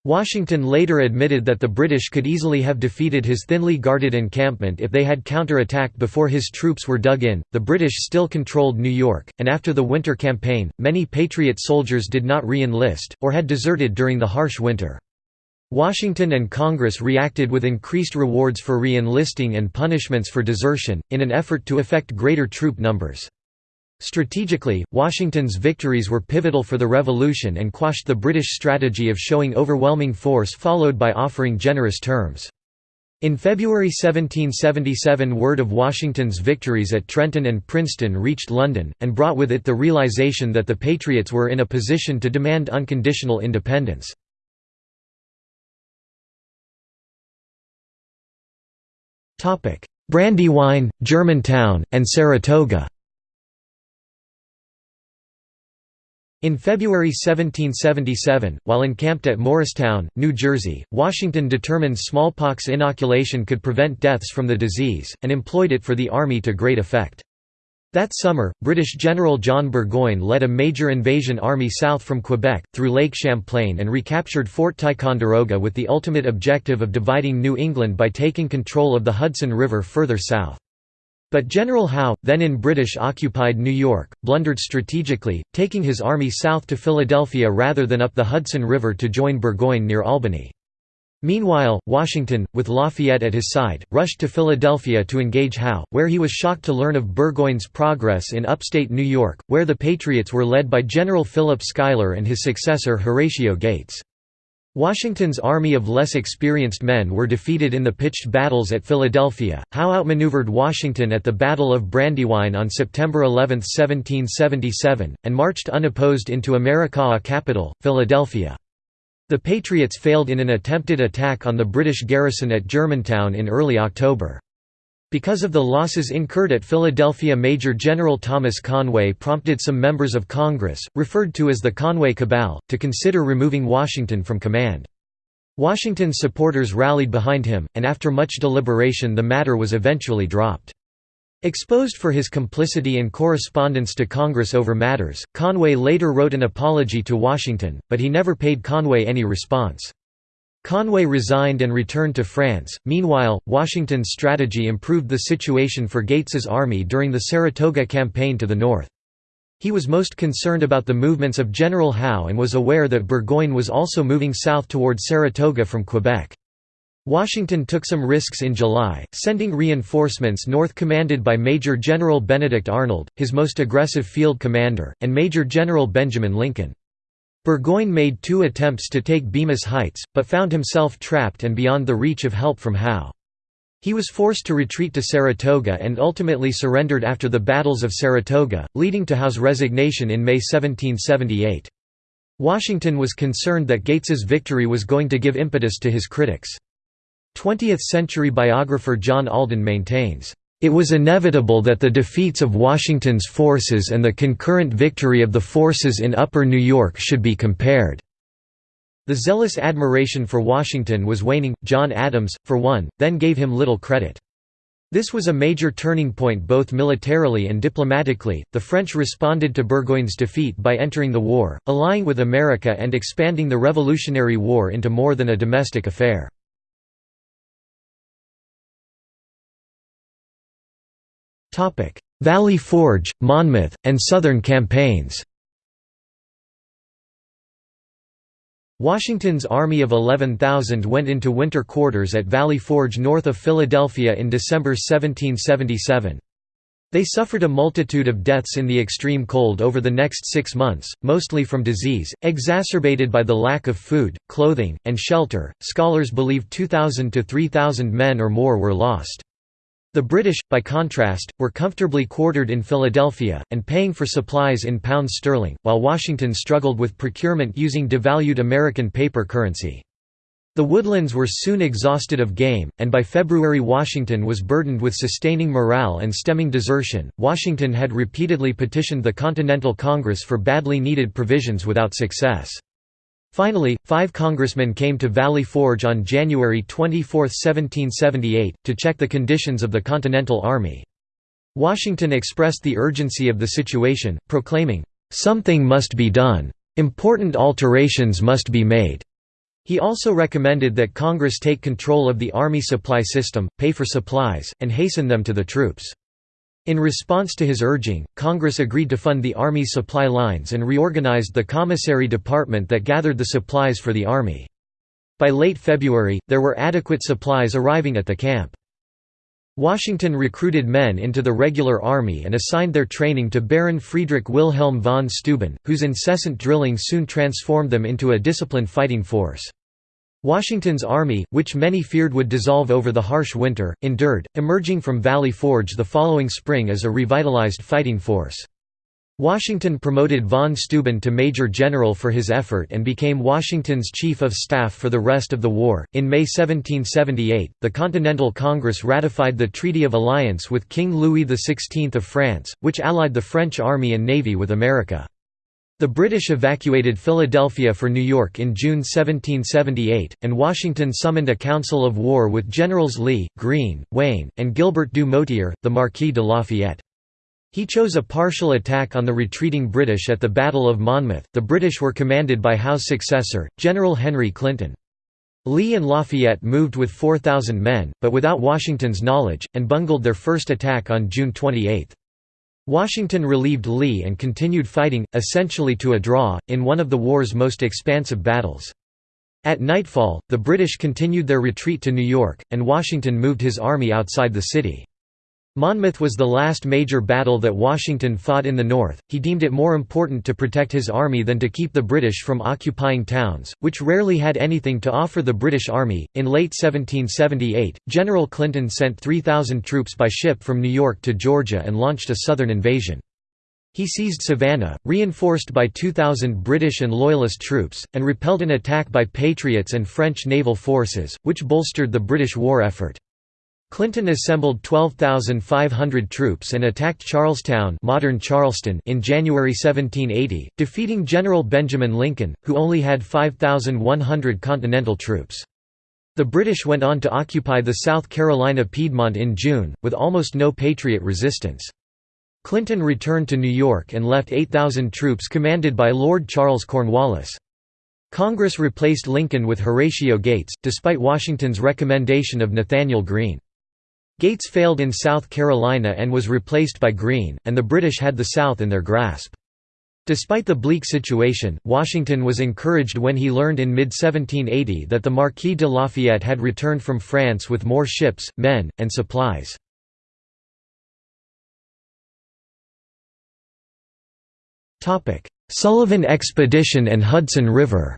Washington later admitted that the British could easily have defeated his thinly guarded encampment if they had counterattacked before his troops were dug in. The British still controlled New York, and after the winter campaign, many Patriot soldiers did not re enlist, or had deserted during the harsh winter. Washington and Congress reacted with increased rewards for re-enlisting and punishments for desertion, in an effort to effect greater troop numbers. Strategically, Washington's victories were pivotal for the Revolution and quashed the British strategy of showing overwhelming force followed by offering generous terms. In February 1777 word of Washington's victories at Trenton and Princeton reached London, and brought with it the realization that the Patriots were in a position to demand unconditional independence. Brandywine, Germantown, and Saratoga In February 1777, while encamped at Morristown, New Jersey, Washington determined smallpox inoculation could prevent deaths from the disease, and employed it for the Army to great effect. That summer, British General John Burgoyne led a major invasion army south from Quebec, through Lake Champlain and recaptured Fort Ticonderoga with the ultimate objective of dividing New England by taking control of the Hudson River further south. But General Howe, then in British-occupied New York, blundered strategically, taking his army south to Philadelphia rather than up the Hudson River to join Burgoyne near Albany. Meanwhile, Washington, with Lafayette at his side, rushed to Philadelphia to engage Howe, where he was shocked to learn of Burgoyne's progress in upstate New York, where the Patriots were led by General Philip Schuyler and his successor Horatio Gates. Washington's army of less experienced men were defeated in the pitched battles at Philadelphia. Howe outmaneuvered Washington at the Battle of Brandywine on September 11, 1777, and marched unopposed into America's capital, Philadelphia. The Patriots failed in an attempted attack on the British garrison at Germantown in early October. Because of the losses incurred at Philadelphia Major General Thomas Conway prompted some members of Congress, referred to as the Conway Cabal, to consider removing Washington from command. Washington's supporters rallied behind him, and after much deliberation the matter was eventually dropped. Exposed for his complicity and correspondence to Congress over matters, Conway later wrote an apology to Washington, but he never paid Conway any response. Conway resigned and returned to France. Meanwhile, Washington's strategy improved the situation for Gates's army during the Saratoga campaign to the north. He was most concerned about the movements of General Howe and was aware that Burgoyne was also moving south toward Saratoga from Quebec. Washington took some risks in July, sending reinforcements north commanded by Major General Benedict Arnold, his most aggressive field commander, and Major General Benjamin Lincoln. Burgoyne made two attempts to take Bemis Heights, but found himself trapped and beyond the reach of help from Howe. He was forced to retreat to Saratoga and ultimately surrendered after the battles of Saratoga, leading to Howe's resignation in May 1778. Washington was concerned that Gates's victory was going to give impetus to his critics. 20th-century biographer John Alden maintains, it was inevitable that the defeats of Washington's forces and the concurrent victory of the forces in Upper New York should be compared. The zealous admiration for Washington was waning. John Adams, for one, then gave him little credit. This was a major turning point both militarily and diplomatically. The French responded to Burgoyne's defeat by entering the war, allying with America and expanding the Revolutionary War into more than a domestic affair. Valley Forge, Monmouth, and Southern campaigns Washington's army of 11,000 went into winter quarters at Valley Forge north of Philadelphia in December 1777. They suffered a multitude of deaths in the extreme cold over the next six months, mostly from disease, exacerbated by the lack of food, clothing, and shelter. Scholars believe 2,000 to 3,000 men or more were lost. The British, by contrast, were comfortably quartered in Philadelphia, and paying for supplies in pounds sterling, while Washington struggled with procurement using devalued American paper currency. The woodlands were soon exhausted of game, and by February Washington was burdened with sustaining morale and stemming desertion. Washington had repeatedly petitioned the Continental Congress for badly needed provisions without success. Finally, five congressmen came to Valley Forge on January 24, 1778, to check the conditions of the Continental Army. Washington expressed the urgency of the situation, proclaiming, "...something must be done. Important alterations must be made." He also recommended that Congress take control of the Army supply system, pay for supplies, and hasten them to the troops. In response to his urging, Congress agreed to fund the Army's supply lines and reorganized the commissary department that gathered the supplies for the Army. By late February, there were adequate supplies arriving at the camp. Washington recruited men into the regular army and assigned their training to Baron Friedrich Wilhelm von Steuben, whose incessant drilling soon transformed them into a disciplined fighting force. Washington's army, which many feared would dissolve over the harsh winter, endured, emerging from Valley Forge the following spring as a revitalized fighting force. Washington promoted von Steuben to Major General for his effort and became Washington's Chief of Staff for the rest of the war. In May 1778, the Continental Congress ratified the Treaty of Alliance with King Louis XVI of France, which allied the French army and navy with America. The British evacuated Philadelphia for New York in June 1778, and Washington summoned a council of war with Generals Lee, Greene, Wayne, and Gilbert du Motier, the Marquis de Lafayette. He chose a partial attack on the retreating British at the Battle of Monmouth. The British were commanded by Howe's successor, General Henry Clinton. Lee and Lafayette moved with 4,000 men, but without Washington's knowledge, and bungled their first attack on June 28. Washington relieved Lee and continued fighting, essentially to a draw, in one of the war's most expansive battles. At nightfall, the British continued their retreat to New York, and Washington moved his army outside the city. Monmouth was the last major battle that Washington fought in the North. He deemed it more important to protect his army than to keep the British from occupying towns, which rarely had anything to offer the British Army. In late 1778, General Clinton sent 3,000 troops by ship from New York to Georgia and launched a southern invasion. He seized Savannah, reinforced by 2,000 British and Loyalist troops, and repelled an attack by Patriots and French naval forces, which bolstered the British war effort. Clinton assembled 12,500 troops and attacked Charlestown modern Charleston in January 1780, defeating General Benjamin Lincoln, who only had 5,100 Continental troops. The British went on to occupy the South Carolina Piedmont in June, with almost no Patriot resistance. Clinton returned to New York and left 8,000 troops commanded by Lord Charles Cornwallis. Congress replaced Lincoln with Horatio Gates, despite Washington's recommendation of Nathanael Greene. Gates failed in South Carolina and was replaced by Greene, and the British had the South in their grasp. Despite the bleak situation, Washington was encouraged when he learned in mid-1780 that the Marquis de Lafayette had returned from France with more ships, men, and supplies. Sullivan Expedition and Hudson River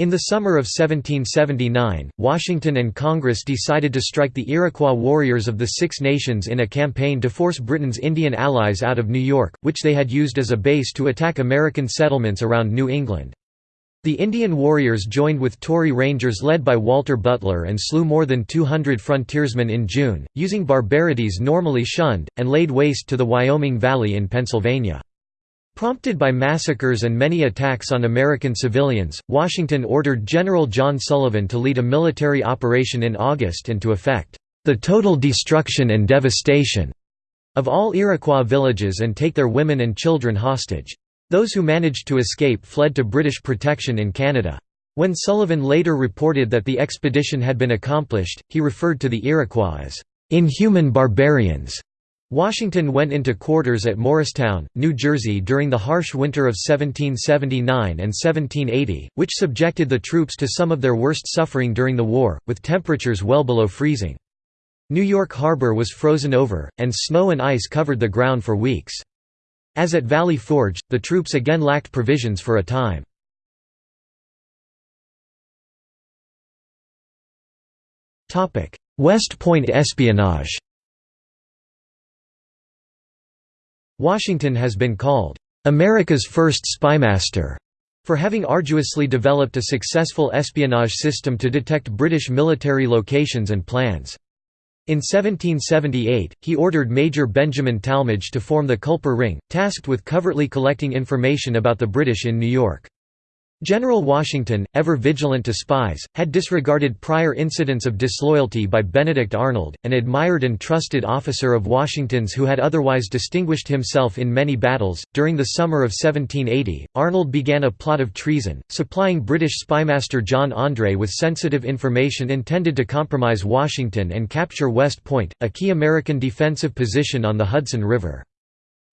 In the summer of 1779, Washington and Congress decided to strike the Iroquois warriors of the Six Nations in a campaign to force Britain's Indian allies out of New York, which they had used as a base to attack American settlements around New England. The Indian warriors joined with Tory Rangers led by Walter Butler and slew more than 200 frontiersmen in June, using barbarities normally shunned, and laid waste to the Wyoming Valley in Pennsylvania. Prompted by massacres and many attacks on American civilians, Washington ordered General John Sullivan to lead a military operation in August and to effect the total destruction and devastation of all Iroquois villages and take their women and children hostage. Those who managed to escape fled to British protection in Canada. When Sullivan later reported that the expedition had been accomplished, he referred to the Iroquois as inhuman barbarians Washington went into quarters at Morristown, New Jersey during the harsh winter of 1779 and 1780, which subjected the troops to some of their worst suffering during the war, with temperatures well below freezing. New York Harbor was frozen over, and snow and ice covered the ground for weeks. As at Valley Forge, the troops again lacked provisions for a time. West Point espionage Washington has been called, "...America's first spymaster", for having arduously developed a successful espionage system to detect British military locations and plans. In 1778, he ordered Major Benjamin Tallmadge to form the Culper Ring, tasked with covertly collecting information about the British in New York. General Washington, ever vigilant to spies, had disregarded prior incidents of disloyalty by Benedict Arnold, an admired and trusted officer of Washington's who had otherwise distinguished himself in many battles. During the summer of 1780, Arnold began a plot of treason, supplying British spymaster John André with sensitive information intended to compromise Washington and capture West Point, a key American defensive position on the Hudson River.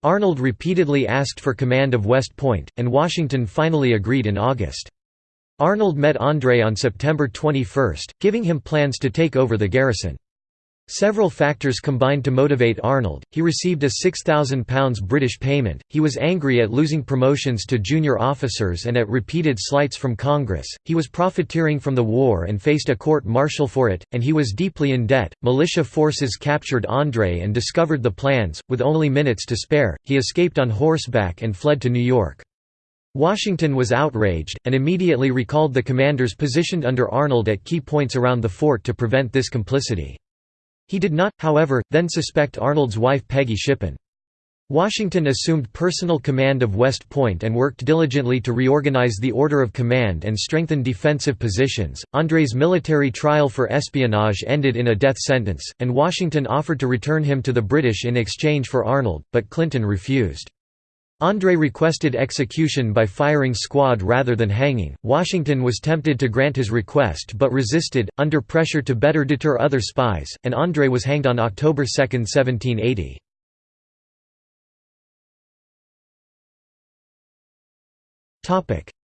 Arnold repeatedly asked for command of West Point, and Washington finally agreed in August. Arnold met André on September 21, giving him plans to take over the garrison. Several factors combined to motivate Arnold. He received a £6,000 British payment, he was angry at losing promotions to junior officers and at repeated slights from Congress, he was profiteering from the war and faced a court martial for it, and he was deeply in debt. Militia forces captured André and discovered the plans. With only minutes to spare, he escaped on horseback and fled to New York. Washington was outraged, and immediately recalled the commanders positioned under Arnold at key points around the fort to prevent this complicity. He did not, however, then suspect Arnold's wife Peggy Shippen. Washington assumed personal command of West Point and worked diligently to reorganize the order of command and strengthen defensive positions. André's military trial for espionage ended in a death sentence, and Washington offered to return him to the British in exchange for Arnold, but Clinton refused. André requested execution by firing squad rather than hanging. Washington was tempted to grant his request but resisted, under pressure to better deter other spies, and André was hanged on October 2, 1780.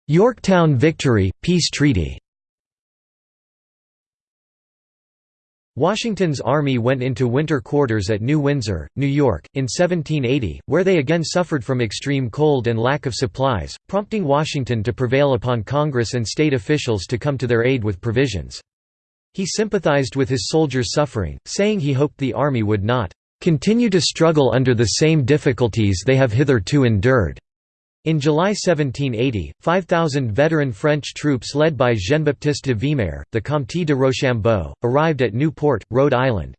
Yorktown Victory, Peace Treaty Washington's army went into winter quarters at New Windsor, New York, in 1780, where they again suffered from extreme cold and lack of supplies, prompting Washington to prevail upon Congress and state officials to come to their aid with provisions. He sympathized with his soldiers' suffering, saying he hoped the army would not "...continue to struggle under the same difficulties they have hitherto endured." In July 1780, 5,000 veteran French troops led by Jean-Baptiste de Vimeur, the Comte de Rochambeau, arrived at Newport, Rhode Island.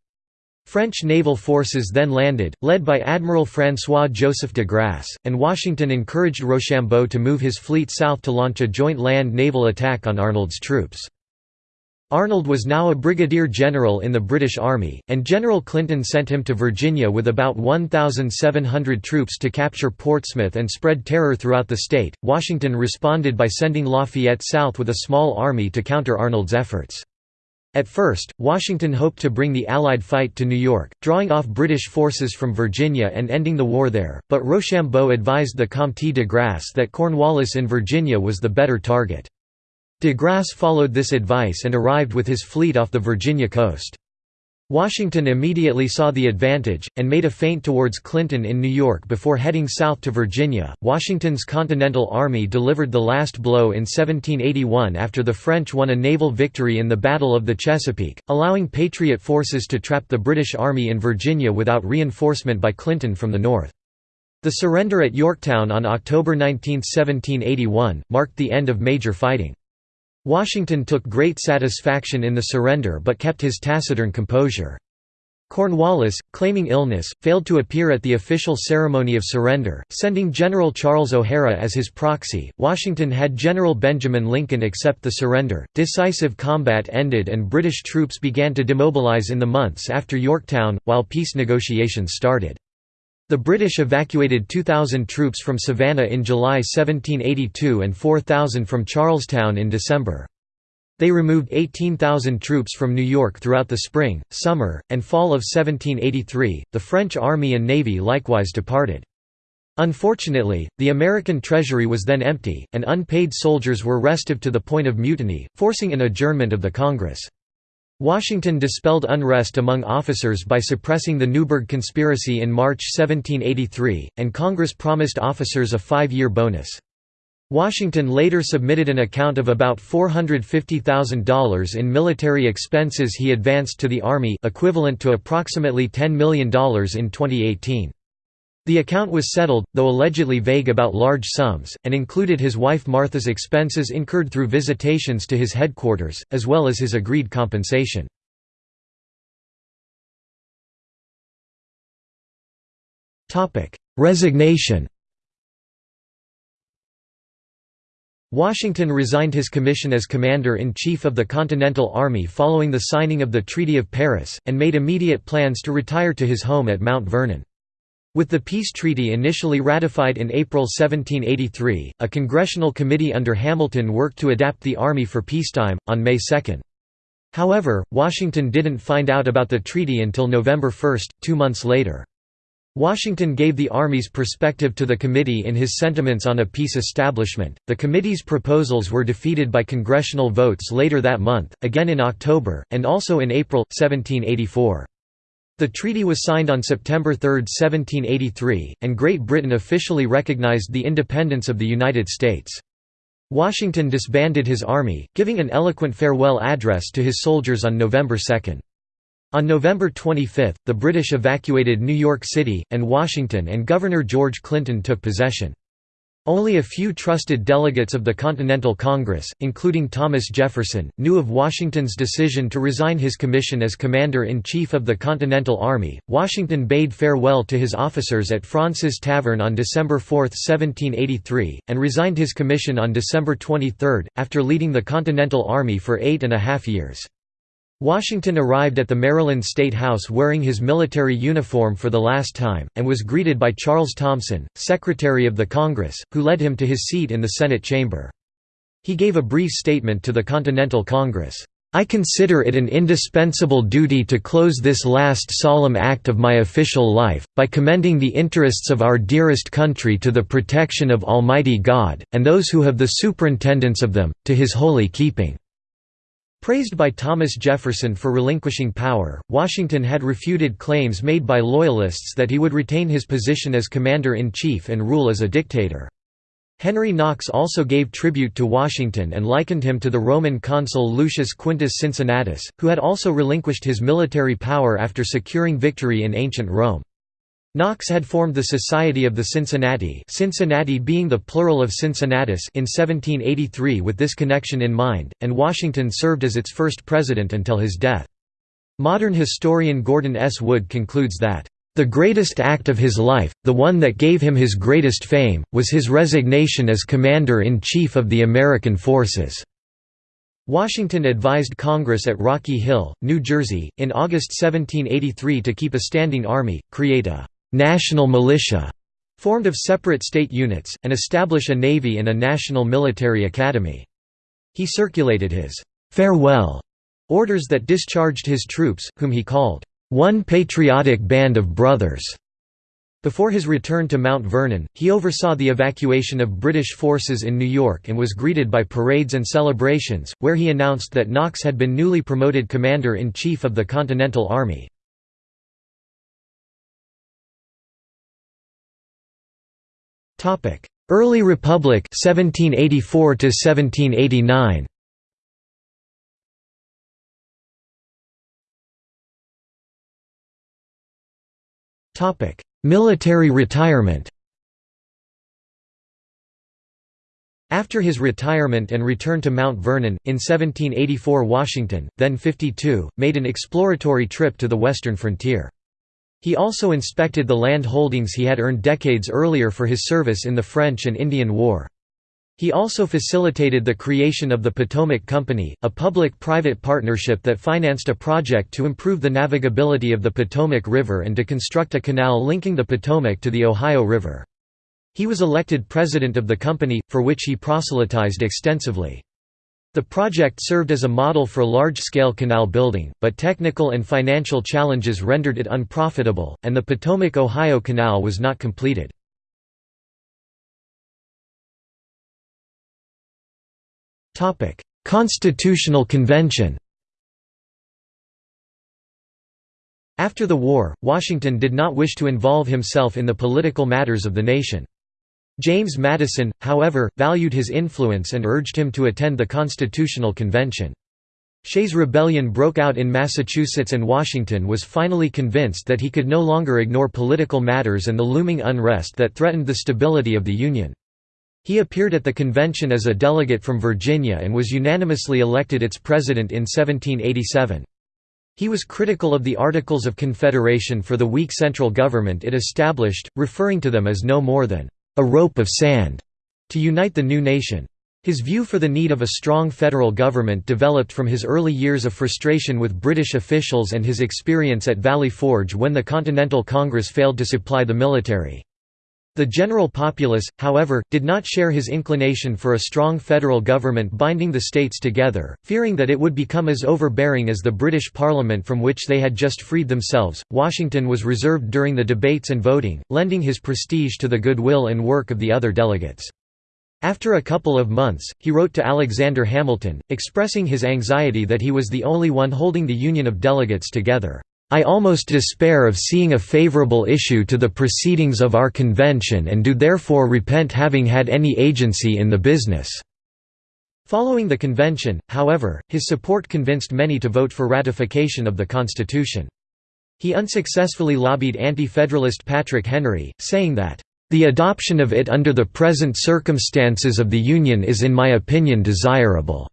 French naval forces then landed, led by Admiral François-Joseph de Grasse, and Washington encouraged Rochambeau to move his fleet south to launch a joint land-naval attack on Arnold's troops. Arnold was now a brigadier general in the British Army, and General Clinton sent him to Virginia with about 1,700 troops to capture Portsmouth and spread terror throughout the state. Washington responded by sending Lafayette south with a small army to counter Arnold's efforts. At first, Washington hoped to bring the Allied fight to New York, drawing off British forces from Virginia and ending the war there, but Rochambeau advised the Comte de Grasse that Cornwallis in Virginia was the better target. De Grasse followed this advice and arrived with his fleet off the Virginia coast. Washington immediately saw the advantage, and made a feint towards Clinton in New York before heading south to Virginia. Washington's Continental Army delivered the last blow in 1781 after the French won a naval victory in the Battle of the Chesapeake, allowing Patriot forces to trap the British Army in Virginia without reinforcement by Clinton from the north. The surrender at Yorktown on October 19, 1781, marked the end of major fighting. Washington took great satisfaction in the surrender but kept his taciturn composure. Cornwallis, claiming illness, failed to appear at the official ceremony of surrender, sending General Charles O'Hara as his proxy. Washington had General Benjamin Lincoln accept the surrender. Decisive combat ended and British troops began to demobilize in the months after Yorktown, while peace negotiations started. The British evacuated 2,000 troops from Savannah in July 1782 and 4,000 from Charlestown in December. They removed 18,000 troops from New York throughout the spring, summer, and fall of 1783. The French army and navy likewise departed. Unfortunately, the American treasury was then empty, and unpaid soldiers were restive to the point of mutiny, forcing an adjournment of the Congress. Washington dispelled unrest among officers by suppressing the Newburgh Conspiracy in March 1783, and Congress promised officers a five-year bonus. Washington later submitted an account of about $450,000 in military expenses he advanced to the Army equivalent to approximately $10 million in 2018. The account was settled, though allegedly vague about large sums, and included his wife Martha's expenses incurred through visitations to his headquarters, as well as his agreed compensation. Resignation Washington resigned his commission as Commander-in-Chief of the Continental Army following the signing of the Treaty of Paris, and made immediate plans to retire to his home at Mount Vernon. With the peace treaty initially ratified in April 1783, a congressional committee under Hamilton worked to adapt the Army for peacetime, on May 2. However, Washington didn't find out about the treaty until November 1, two months later. Washington gave the Army's perspective to the committee in his sentiments on a peace establishment. The committee's proposals were defeated by congressional votes later that month, again in October, and also in April, 1784. The treaty was signed on September 3, 1783, and Great Britain officially recognized the independence of the United States. Washington disbanded his army, giving an eloquent farewell address to his soldiers on November 2. On November 25, the British evacuated New York City, and Washington and Governor George Clinton took possession. Only a few trusted delegates of the Continental Congress, including Thomas Jefferson, knew of Washington's decision to resign his commission as Commander-in-Chief of the Continental Army. Washington bade farewell to his officers at Fraunces Tavern on December 4, 1783, and resigned his commission on December 23, after leading the Continental Army for eight and a half years. Washington arrived at the Maryland State House wearing his military uniform for the last time, and was greeted by Charles Thomson, Secretary of the Congress, who led him to his seat in the Senate chamber. He gave a brief statement to the Continental Congress. I consider it an indispensable duty to close this last solemn act of my official life, by commending the interests of our dearest country to the protection of Almighty God, and those who have the superintendence of them, to His holy keeping. Praised by Thomas Jefferson for relinquishing power, Washington had refuted claims made by Loyalists that he would retain his position as Commander-in-Chief and rule as a dictator. Henry Knox also gave tribute to Washington and likened him to the Roman consul Lucius Quinctius Cincinnatus, who had also relinquished his military power after securing victory in ancient Rome. Knox had formed the Society of the Cincinnati Cincinnati being the plural of Cincinnatus in 1783 with this connection in mind, and Washington served as its first president until his death. Modern historian Gordon S. Wood concludes that, "...the greatest act of his life, the one that gave him his greatest fame, was his resignation as Commander-in-Chief of the American forces." Washington advised Congress at Rocky Hill, New Jersey, in August 1783 to keep a standing army, create a national militia formed of separate state units, and establish a navy and a national military academy. He circulated his «farewell» orders that discharged his troops, whom he called «one patriotic band of brothers». Before his return to Mount Vernon, he oversaw the evacuation of British forces in New York and was greeted by parades and celebrations, where he announced that Knox had been newly promoted Commander-in-Chief of the Continental Army. Early Republic 1784 to 1789 Topic: Military retirement. After his retirement and return to Mount Vernon, in 1784 Washington, then 52, made an exploratory trip to the western frontier. He also inspected the land holdings he had earned decades earlier for his service in the French and Indian War. He also facilitated the creation of the Potomac Company, a public-private partnership that financed a project to improve the navigability of the Potomac River and to construct a canal linking the Potomac to the Ohio River. He was elected president of the company, for which he proselytized extensively. The project served as a model for large-scale canal building, but technical and financial challenges rendered it unprofitable, and the Potomac-Ohio Canal was not completed. Constitutional Convention After the war, Washington did not wish to involve himself in the political matters of the nation. James Madison, however, valued his influence and urged him to attend the Constitutional Convention. Shays' Rebellion broke out in Massachusetts and Washington was finally convinced that he could no longer ignore political matters and the looming unrest that threatened the stability of the Union. He appeared at the convention as a delegate from Virginia and was unanimously elected its president in 1787. He was critical of the Articles of Confederation for the weak central government it established, referring to them as no more than a rope of sand to unite the new nation. His view for the need of a strong federal government developed from his early years of frustration with British officials and his experience at Valley Forge when the Continental Congress failed to supply the military. The general populace, however, did not share his inclination for a strong federal government binding the states together, fearing that it would become as overbearing as the British Parliament from which they had just freed themselves. Washington was reserved during the debates and voting, lending his prestige to the goodwill and work of the other delegates. After a couple of months, he wrote to Alexander Hamilton, expressing his anxiety that he was the only one holding the Union of Delegates together. I almost despair of seeing a favorable issue to the proceedings of our convention and do therefore repent having had any agency in the business." Following the convention, however, his support convinced many to vote for ratification of the Constitution. He unsuccessfully lobbied anti-federalist Patrick Henry, saying that, The adoption of it under the present circumstances of the Union is in my opinion desirable."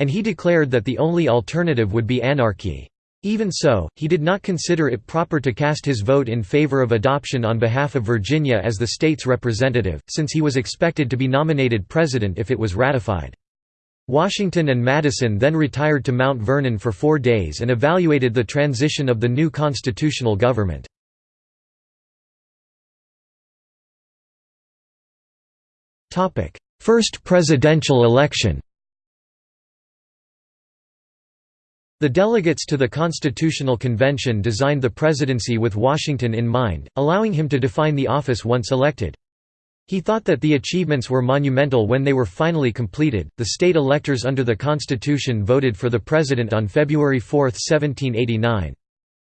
And he declared that the only alternative would be anarchy. Even so, he did not consider it proper to cast his vote in favor of adoption on behalf of Virginia as the state's representative, since he was expected to be nominated president if it was ratified. Washington and Madison then retired to Mount Vernon for four days and evaluated the transition of the new constitutional government. First presidential election The delegates to the Constitutional Convention designed the presidency with Washington in mind, allowing him to define the office once elected. He thought that the achievements were monumental when they were finally completed. The state electors under the Constitution voted for the president on February 4, 1789.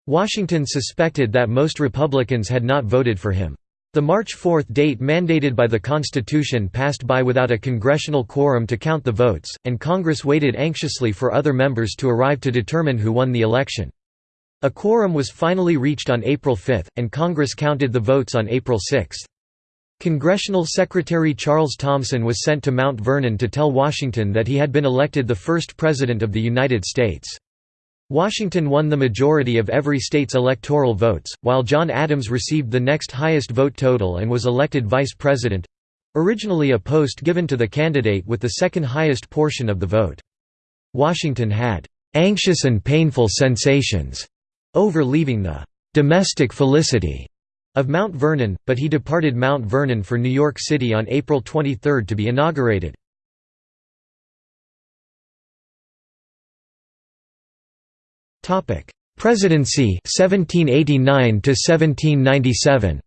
Washington suspected that most Republicans had not voted for him. The March 4 date mandated by the Constitution passed by without a congressional quorum to count the votes, and Congress waited anxiously for other members to arrive to determine who won the election. A quorum was finally reached on April 5, and Congress counted the votes on April 6. Congressional Secretary Charles Thomson was sent to Mount Vernon to tell Washington that he had been elected the first President of the United States. Washington won the majority of every state's electoral votes, while John Adams received the next highest vote total and was elected vice president—originally a post given to the candidate with the second highest portion of the vote. Washington had «anxious and painful sensations» over leaving the «domestic felicity» of Mount Vernon, but he departed Mount Vernon for New York City on April 23 to be inaugurated. Topic: Presidency 1789 to 1797.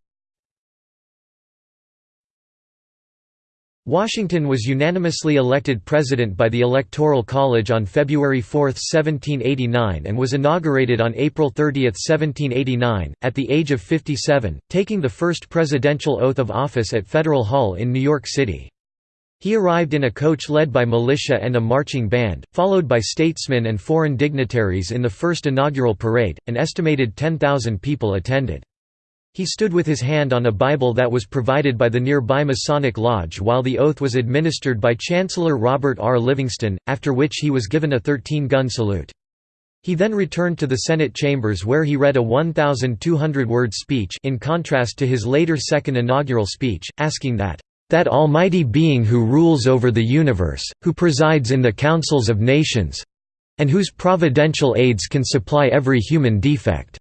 Washington was unanimously elected president by the Electoral College on February 4, 1789 and was inaugurated on April 30, 1789, at the age of 57, taking the first presidential oath of office at Federal Hall in New York City. He arrived in a coach led by militia and a marching band, followed by statesmen and foreign dignitaries in the first inaugural parade. An estimated 10,000 people attended. He stood with his hand on a Bible that was provided by the nearby Masonic Lodge while the oath was administered by Chancellor Robert R. Livingston, after which he was given a 13-gun salute. He then returned to the Senate chambers where he read a 1,200-word speech in contrast to his later second inaugural speech, asking that that almighty being who rules over the universe, who presides in the councils of nations and whose providential aids can supply every human defect,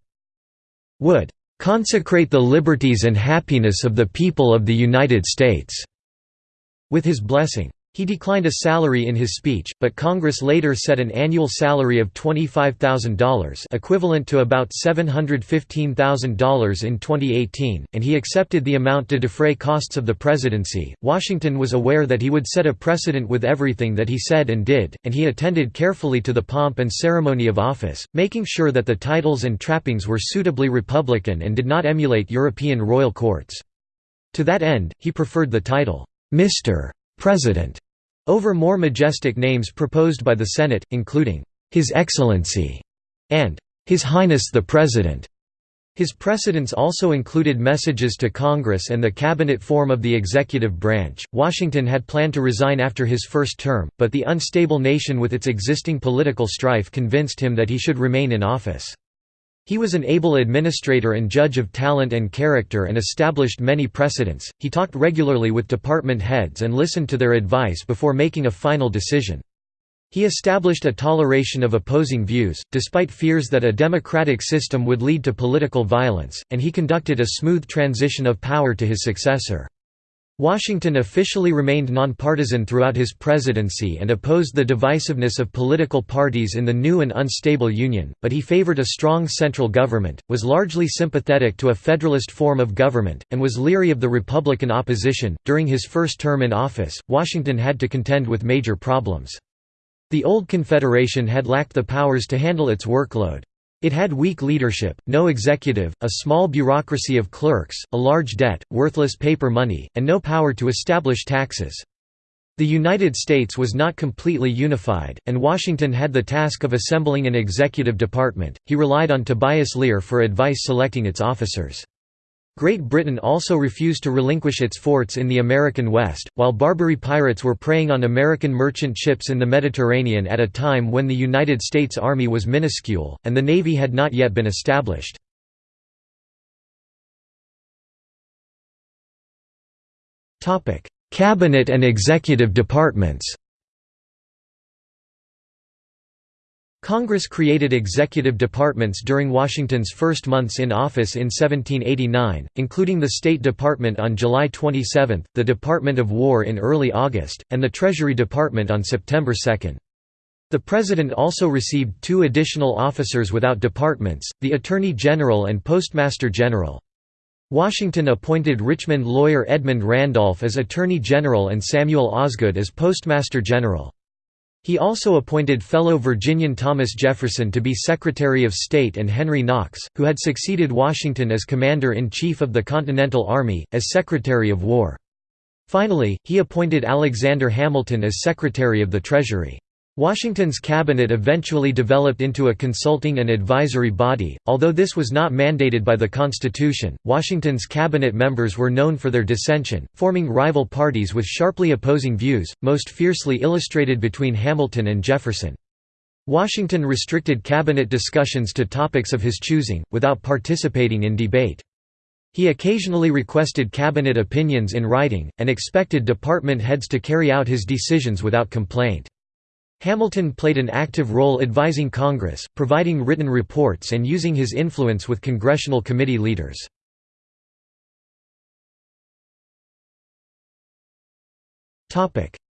would consecrate the liberties and happiness of the people of the United States with his blessing. He declined a salary in his speech, but Congress later set an annual salary of $25,000 equivalent to about $715,000 in 2018, and he accepted the amount to defray costs of the presidency. Washington was aware that he would set a precedent with everything that he said and did, and he attended carefully to the pomp and ceremony of office, making sure that the titles and trappings were suitably Republican and did not emulate European royal courts. To that end, he preferred the title, Mr. President over more majestic names proposed by the Senate, including, "'His Excellency' and "'His Highness the President'". His precedents also included messages to Congress and the cabinet form of the executive branch. Washington had planned to resign after his first term, but the unstable nation with its existing political strife convinced him that he should remain in office. He was an able administrator and judge of talent and character and established many precedents. He talked regularly with department heads and listened to their advice before making a final decision. He established a toleration of opposing views, despite fears that a democratic system would lead to political violence, and he conducted a smooth transition of power to his successor. Washington officially remained nonpartisan throughout his presidency and opposed the divisiveness of political parties in the new and unstable Union, but he favored a strong central government, was largely sympathetic to a federalist form of government, and was leery of the Republican opposition. During his first term in office, Washington had to contend with major problems. The old Confederation had lacked the powers to handle its workload. It had weak leadership, no executive, a small bureaucracy of clerks, a large debt, worthless paper money, and no power to establish taxes. The United States was not completely unified, and Washington had the task of assembling an executive department. He relied on Tobias Lear for advice selecting its officers. Great Britain also refused to relinquish its forts in the American West, while Barbary pirates were preying on American merchant ships in the Mediterranean at a time when the United States Army was minuscule, and the Navy had not yet been established. Cabinet and executive departments Congress created executive departments during Washington's first months in office in 1789, including the State Department on July 27, the Department of War in early August, and the Treasury Department on September 2. The President also received two additional officers without departments, the Attorney General and Postmaster General. Washington appointed Richmond lawyer Edmund Randolph as Attorney General and Samuel Osgood as Postmaster General. He also appointed fellow Virginian Thomas Jefferson to be Secretary of State and Henry Knox, who had succeeded Washington as Commander-in-Chief of the Continental Army, as Secretary of War. Finally, he appointed Alexander Hamilton as Secretary of the Treasury. Washington's cabinet eventually developed into a consulting and advisory body, although this was not mandated by the Constitution. Washington's cabinet members were known for their dissension, forming rival parties with sharply opposing views, most fiercely illustrated between Hamilton and Jefferson. Washington restricted cabinet discussions to topics of his choosing, without participating in debate. He occasionally requested cabinet opinions in writing, and expected department heads to carry out his decisions without complaint. Hamilton played an active role advising Congress, providing written reports and using his influence with congressional committee leaders.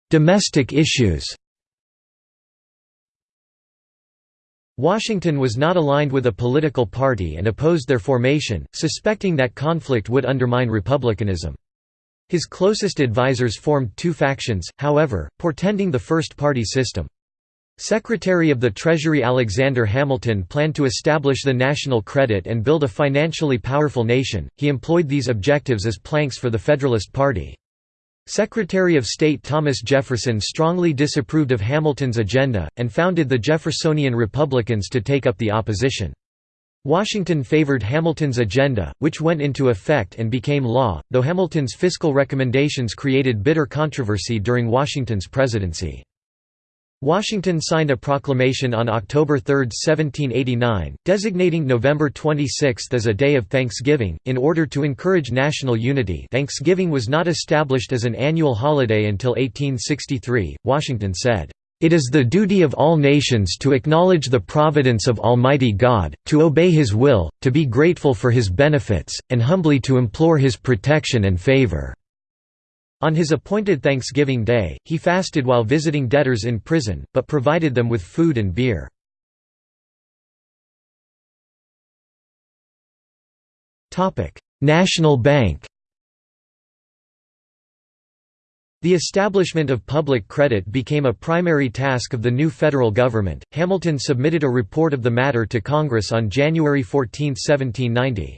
Domestic issues Washington was not aligned with a political party and opposed their formation, suspecting that conflict would undermine republicanism. His closest advisers formed two factions, however, portending the first-party system. Secretary of the Treasury Alexander Hamilton planned to establish the national credit and build a financially powerful nation. He employed these objectives as planks for the Federalist Party. Secretary of State Thomas Jefferson strongly disapproved of Hamilton's agenda, and founded the Jeffersonian Republicans to take up the opposition. Washington favored Hamilton's agenda, which went into effect and became law, though Hamilton's fiscal recommendations created bitter controversy during Washington's presidency. Washington signed a proclamation on October 3, 1789, designating November 26 as a day of Thanksgiving, in order to encourage national unity Thanksgiving was not established as an annual holiday until 1863, Washington said, "...it is the duty of all nations to acknowledge the providence of Almighty God, to obey His will, to be grateful for His benefits, and humbly to implore His protection and favor." On his appointed Thanksgiving Day, he fasted while visiting debtors in prison, but provided them with food and beer. National Bank The establishment of public credit became a primary task of the new federal government. Hamilton submitted a report of the matter to Congress on January 14, 1790.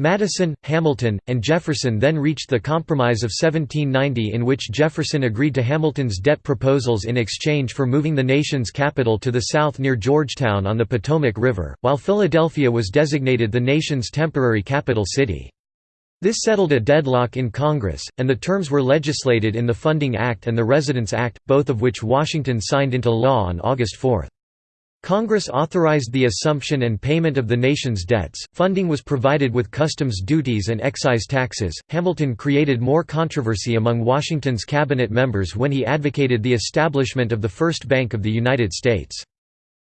Madison, Hamilton, and Jefferson then reached the Compromise of 1790 in which Jefferson agreed to Hamilton's debt proposals in exchange for moving the nation's capital to the south near Georgetown on the Potomac River, while Philadelphia was designated the nation's temporary capital city. This settled a deadlock in Congress, and the terms were legislated in the Funding Act and the Residence Act, both of which Washington signed into law on August 4. Congress authorized the assumption and payment of the nation's debts, funding was provided with customs duties and excise taxes. Hamilton created more controversy among Washington's cabinet members when he advocated the establishment of the First Bank of the United States.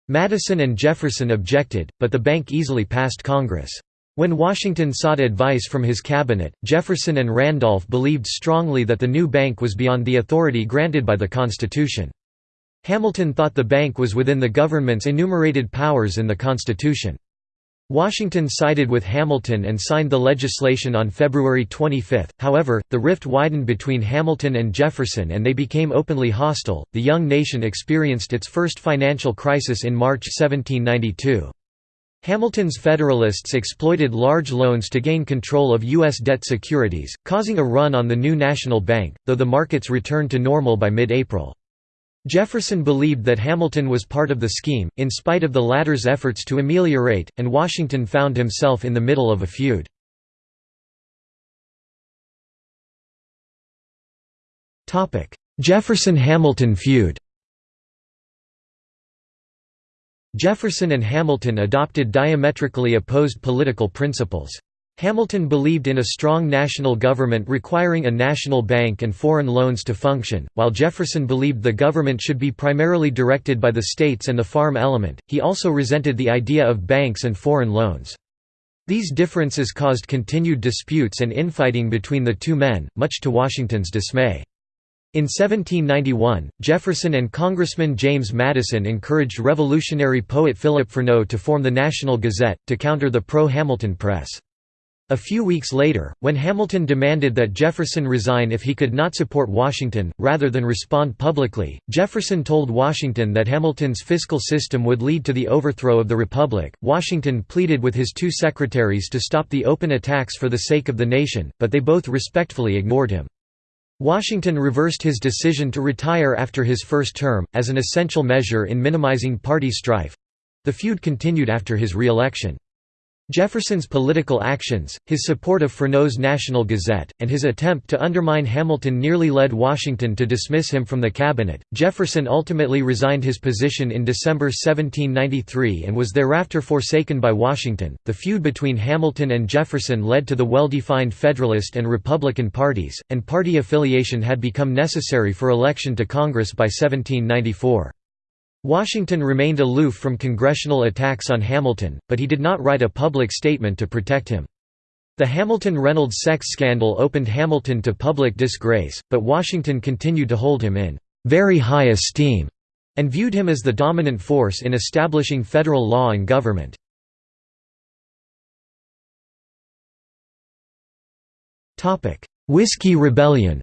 Madison and Jefferson objected, but the bank easily passed Congress. When Washington sought advice from his cabinet, Jefferson and Randolph believed strongly that the new bank was beyond the authority granted by the Constitution. Hamilton thought the bank was within the government's enumerated powers in the Constitution. Washington sided with Hamilton and signed the legislation on February 25, however, the rift widened between Hamilton and Jefferson and they became openly hostile. The young nation experienced its first financial crisis in March 1792. Hamilton's Federalists exploited large loans to gain control of U.S. debt securities, causing a run on the new national bank, though the markets returned to normal by mid-April. Jefferson believed that Hamilton was part of the scheme, in spite of the latter's efforts to ameliorate, and Washington found himself in the middle of a feud. Jefferson–Hamilton feud Jefferson and Hamilton adopted diametrically opposed political principles. Hamilton believed in a strong national government requiring a national bank and foreign loans to function, while Jefferson believed the government should be primarily directed by the states and the farm element. He also resented the idea of banks and foreign loans. These differences caused continued disputes and infighting between the two men, much to Washington's dismay. In 1791, Jefferson and Congressman James Madison encouraged revolutionary poet Philip Freneau to form the National Gazette, to counter the pro-Hamilton press. A few weeks later, when Hamilton demanded that Jefferson resign if he could not support Washington, rather than respond publicly, Jefferson told Washington that Hamilton's fiscal system would lead to the overthrow of the Republic. Washington pleaded with his two secretaries to stop the open attacks for the sake of the nation, but they both respectfully ignored him. Washington reversed his decision to retire after his first term, as an essential measure in minimizing party strife. The feud continued after his re-election. Jefferson's political actions, his support of Freneau's National Gazette, and his attempt to undermine Hamilton nearly led Washington to dismiss him from the cabinet. Jefferson ultimately resigned his position in December 1793 and was thereafter forsaken by Washington. The feud between Hamilton and Jefferson led to the well defined Federalist and Republican parties, and party affiliation had become necessary for election to Congress by 1794. Washington remained aloof from congressional attacks on Hamilton, but he did not write a public statement to protect him. The Hamilton-Reynolds sex scandal opened Hamilton to public disgrace, but Washington continued to hold him in very high esteem and viewed him as the dominant force in establishing federal law and government. Whiskey Rebellion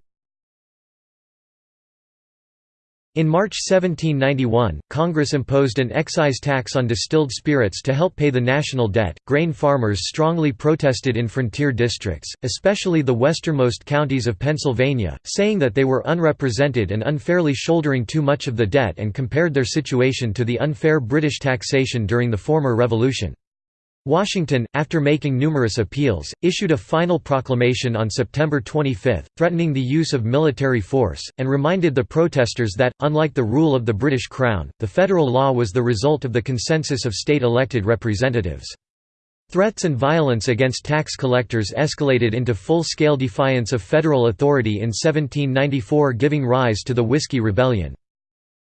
In March 1791, Congress imposed an excise tax on distilled spirits to help pay the national debt. Grain farmers strongly protested in frontier districts, especially the westernmost counties of Pennsylvania, saying that they were unrepresented and unfairly shouldering too much of the debt and compared their situation to the unfair British taxation during the former Revolution. Washington, after making numerous appeals, issued a final proclamation on September 25, threatening the use of military force, and reminded the protesters that, unlike the rule of the British Crown, the federal law was the result of the consensus of state-elected representatives. Threats and violence against tax collectors escalated into full-scale defiance of federal authority in 1794 giving rise to the Whiskey Rebellion.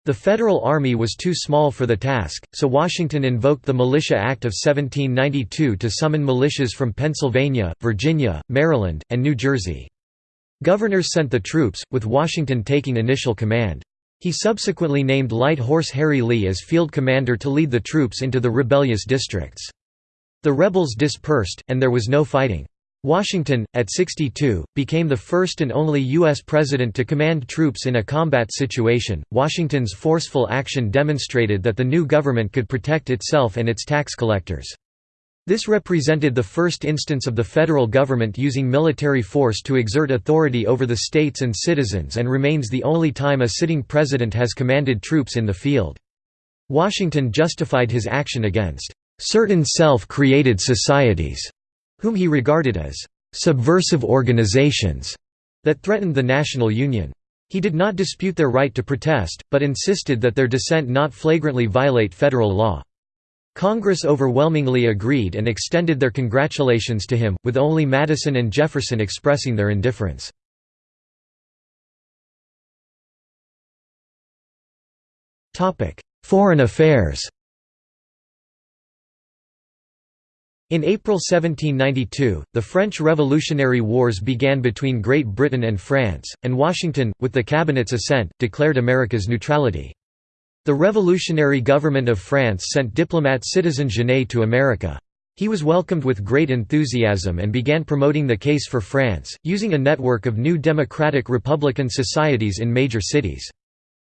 The Federal Army was too small for the task, so Washington invoked the Militia Act of 1792 to summon militias from Pennsylvania, Virginia, Maryland, and New Jersey. Governors sent the troops, with Washington taking initial command. He subsequently named Light Horse Harry Lee as field commander to lead the troops into the rebellious districts. The rebels dispersed, and there was no fighting. Washington, at 62, became the first and only U.S. president to command troops in a combat situation. Washington's forceful action demonstrated that the new government could protect itself and its tax collectors. This represented the first instance of the federal government using military force to exert authority over the states and citizens and remains the only time a sitting president has commanded troops in the field. Washington justified his action against certain self-created societies whom he regarded as subversive organizations that threatened the national union. He did not dispute their right to protest, but insisted that their dissent not flagrantly violate federal law. Congress overwhelmingly agreed and extended their congratulations to him, with only Madison and Jefferson expressing their indifference. Foreign affairs In April 1792, the French Revolutionary Wars began between Great Britain and France, and Washington, with the cabinet's assent, declared America's neutrality. The revolutionary government of France sent diplomat Citizen Genet to America. He was welcomed with great enthusiasm and began promoting the case for France, using a network of new democratic republican societies in major cities.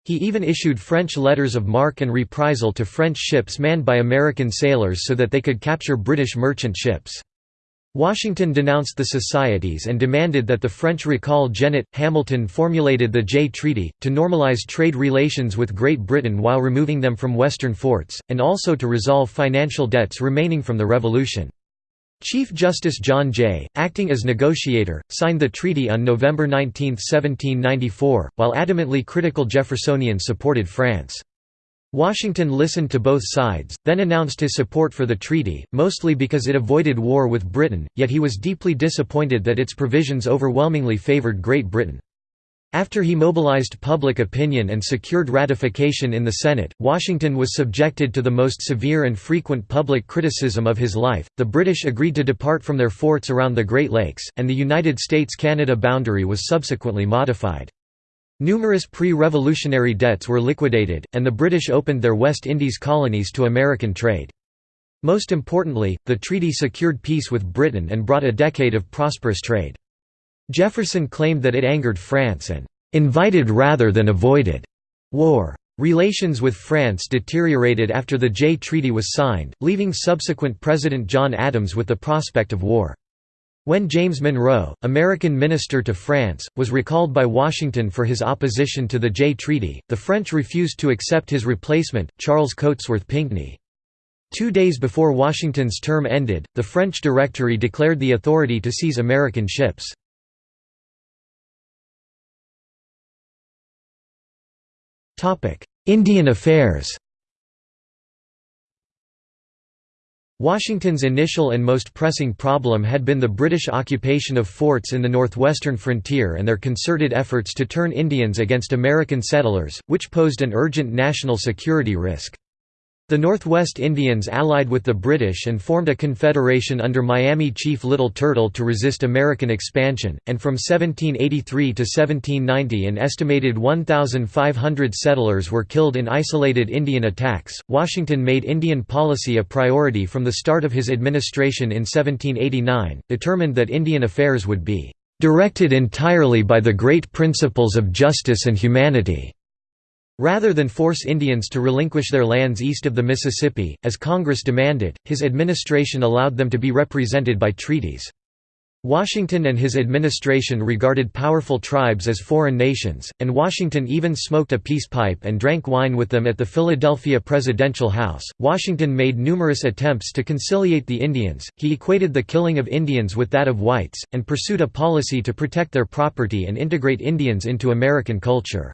He even issued French letters of marque and reprisal to French ships manned by American sailors so that they could capture British merchant ships. Washington denounced the societies and demanded that the French recall Genet. Hamilton formulated the Jay Treaty, to normalize trade relations with Great Britain while removing them from western forts, and also to resolve financial debts remaining from the Revolution. Chief Justice John Jay, acting as negotiator, signed the treaty on November 19, 1794, while adamantly critical Jeffersonians supported France. Washington listened to both sides, then announced his support for the treaty, mostly because it avoided war with Britain, yet he was deeply disappointed that its provisions overwhelmingly favored Great Britain. After he mobilized public opinion and secured ratification in the Senate, Washington was subjected to the most severe and frequent public criticism of his life. The British agreed to depart from their forts around the Great Lakes, and the United States-Canada boundary was subsequently modified. Numerous pre-revolutionary debts were liquidated, and the British opened their West Indies colonies to American trade. Most importantly, the treaty secured peace with Britain and brought a decade of prosperous trade. Jefferson claimed that it angered France and "...invited rather than avoided." war. Relations with France deteriorated after the Jay Treaty was signed, leaving subsequent President John Adams with the prospect of war. When James Monroe, American minister to France, was recalled by Washington for his opposition to the Jay Treaty, the French refused to accept his replacement, Charles Cotesworth Pinckney. Two days before Washington's term ended, the French Directory declared the authority to seize American ships. Indian affairs Washington's initial and most pressing problem had been the British occupation of forts in the northwestern frontier and their concerted efforts to turn Indians against American settlers, which posed an urgent national security risk. The Northwest Indians allied with the British and formed a confederation under Miami Chief Little Turtle to resist American expansion, and from 1783 to 1790 an estimated 1,500 settlers were killed in isolated Indian attacks. Washington made Indian policy a priority from the start of his administration in 1789, determined that Indian affairs would be directed entirely by the great principles of justice and humanity. Rather than force Indians to relinquish their lands east of the Mississippi, as Congress demanded, his administration allowed them to be represented by treaties. Washington and his administration regarded powerful tribes as foreign nations, and Washington even smoked a peace pipe and drank wine with them at the Philadelphia Presidential House. Washington made numerous attempts to conciliate the Indians, he equated the killing of Indians with that of whites, and pursued a policy to protect their property and integrate Indians into American culture.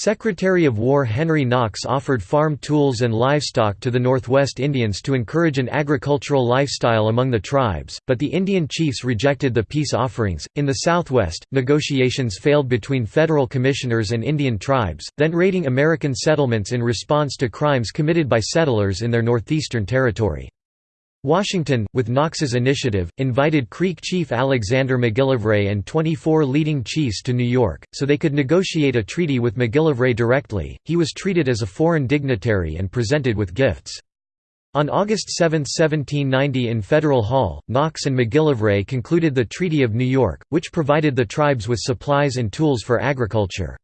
Secretary of War Henry Knox offered farm tools and livestock to the Northwest Indians to encourage an agricultural lifestyle among the tribes, but the Indian chiefs rejected the peace offerings. In the Southwest, negotiations failed between federal commissioners and Indian tribes, then raiding American settlements in response to crimes committed by settlers in their northeastern territory. Washington, with Knox's initiative, invited Creek chief Alexander McGillivray and 24 leading chiefs to New York, so they could negotiate a treaty with McGillivray directly. He was treated as a foreign dignitary and presented with gifts. On August 7, 1790 in Federal Hall, Knox and McGillivray concluded the Treaty of New York, which provided the tribes with supplies and tools for agriculture.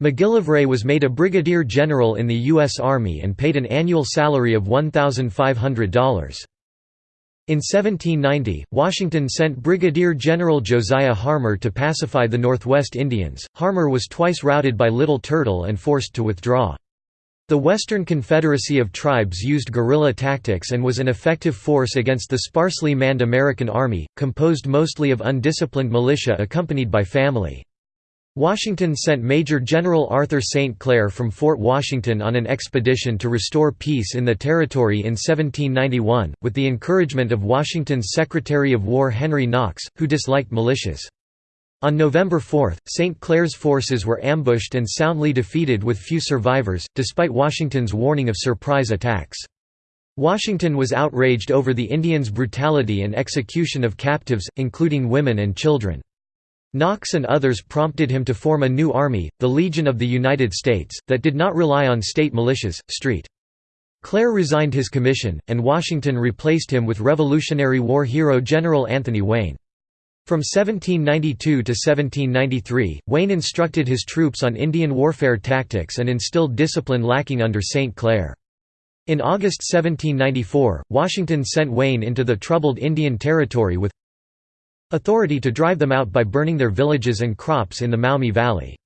McGillivray was made a brigadier general in the U.S. Army and paid an annual salary of $1,500. In 1790, Washington sent Brigadier General Josiah Harmar to pacify the Northwest Indians. Harmar was twice routed by Little Turtle and forced to withdraw. The Western Confederacy of Tribes used guerrilla tactics and was an effective force against the sparsely manned American Army, composed mostly of undisciplined militia accompanied by family. Washington sent Major General Arthur St. Clair from Fort Washington on an expedition to restore peace in the territory in 1791, with the encouragement of Washington's Secretary of War Henry Knox, who disliked militias. On November 4, St. Clair's forces were ambushed and soundly defeated with few survivors, despite Washington's warning of surprise attacks. Washington was outraged over the Indians' brutality and execution of captives, including women and children. Knox and others prompted him to form a new army, the Legion of the United States, that did not rely on state militias. Street. Clair resigned his commission, and Washington replaced him with Revolutionary War hero General Anthony Wayne. From 1792 to 1793, Wayne instructed his troops on Indian warfare tactics and instilled discipline lacking under St. Clair. In August 1794, Washington sent Wayne into the troubled Indian Territory with authority to drive them out by burning their villages and crops in the Maumee Valley.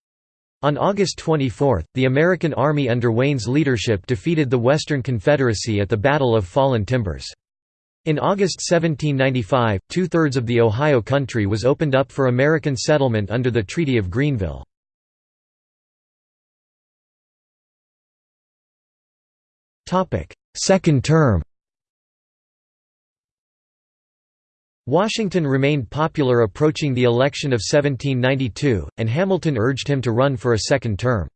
On August 24, the American Army under Wayne's leadership defeated the Western Confederacy at the Battle of Fallen Timbers. In August 1795, two-thirds of the Ohio Country was opened up for American settlement under the Treaty of Greenville. Second term Washington remained popular approaching the election of 1792, and Hamilton urged him to run for a second term.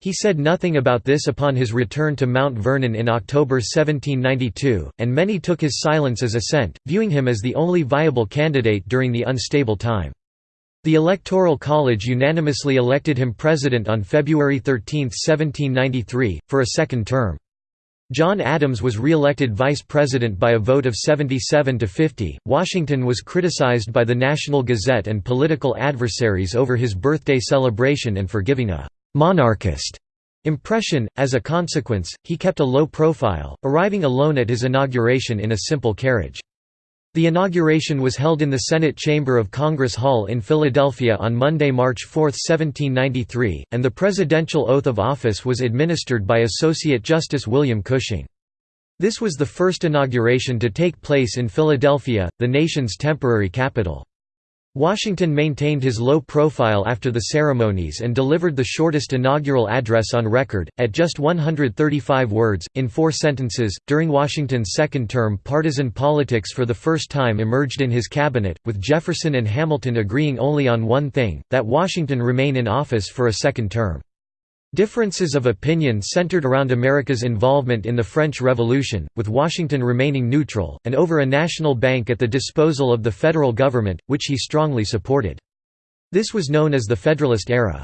He said nothing about this upon his return to Mount Vernon in October 1792, and many took his silence as assent, viewing him as the only viable candidate during the unstable time. The Electoral College unanimously elected him president on February 13, 1793, for a second term. John Adams was re-elected vice president by a vote of 77 to 50. Washington was criticized by the National Gazette and political adversaries over his birthday celebration and for giving a monarchist impression. As a consequence, he kept a low profile, arriving alone at his inauguration in a simple carriage. The inauguration was held in the Senate Chamber of Congress Hall in Philadelphia on Monday, March 4, 1793, and the presidential oath of office was administered by Associate Justice William Cushing. This was the first inauguration to take place in Philadelphia, the nation's temporary capital. Washington maintained his low profile after the ceremonies and delivered the shortest inaugural address on record, at just 135 words, in four sentences. During Washington's second term, partisan politics for the first time emerged in his cabinet, with Jefferson and Hamilton agreeing only on one thing that Washington remain in office for a second term. Differences of opinion centered around America's involvement in the French Revolution, with Washington remaining neutral, and over a national bank at the disposal of the federal government, which he strongly supported. This was known as the Federalist era.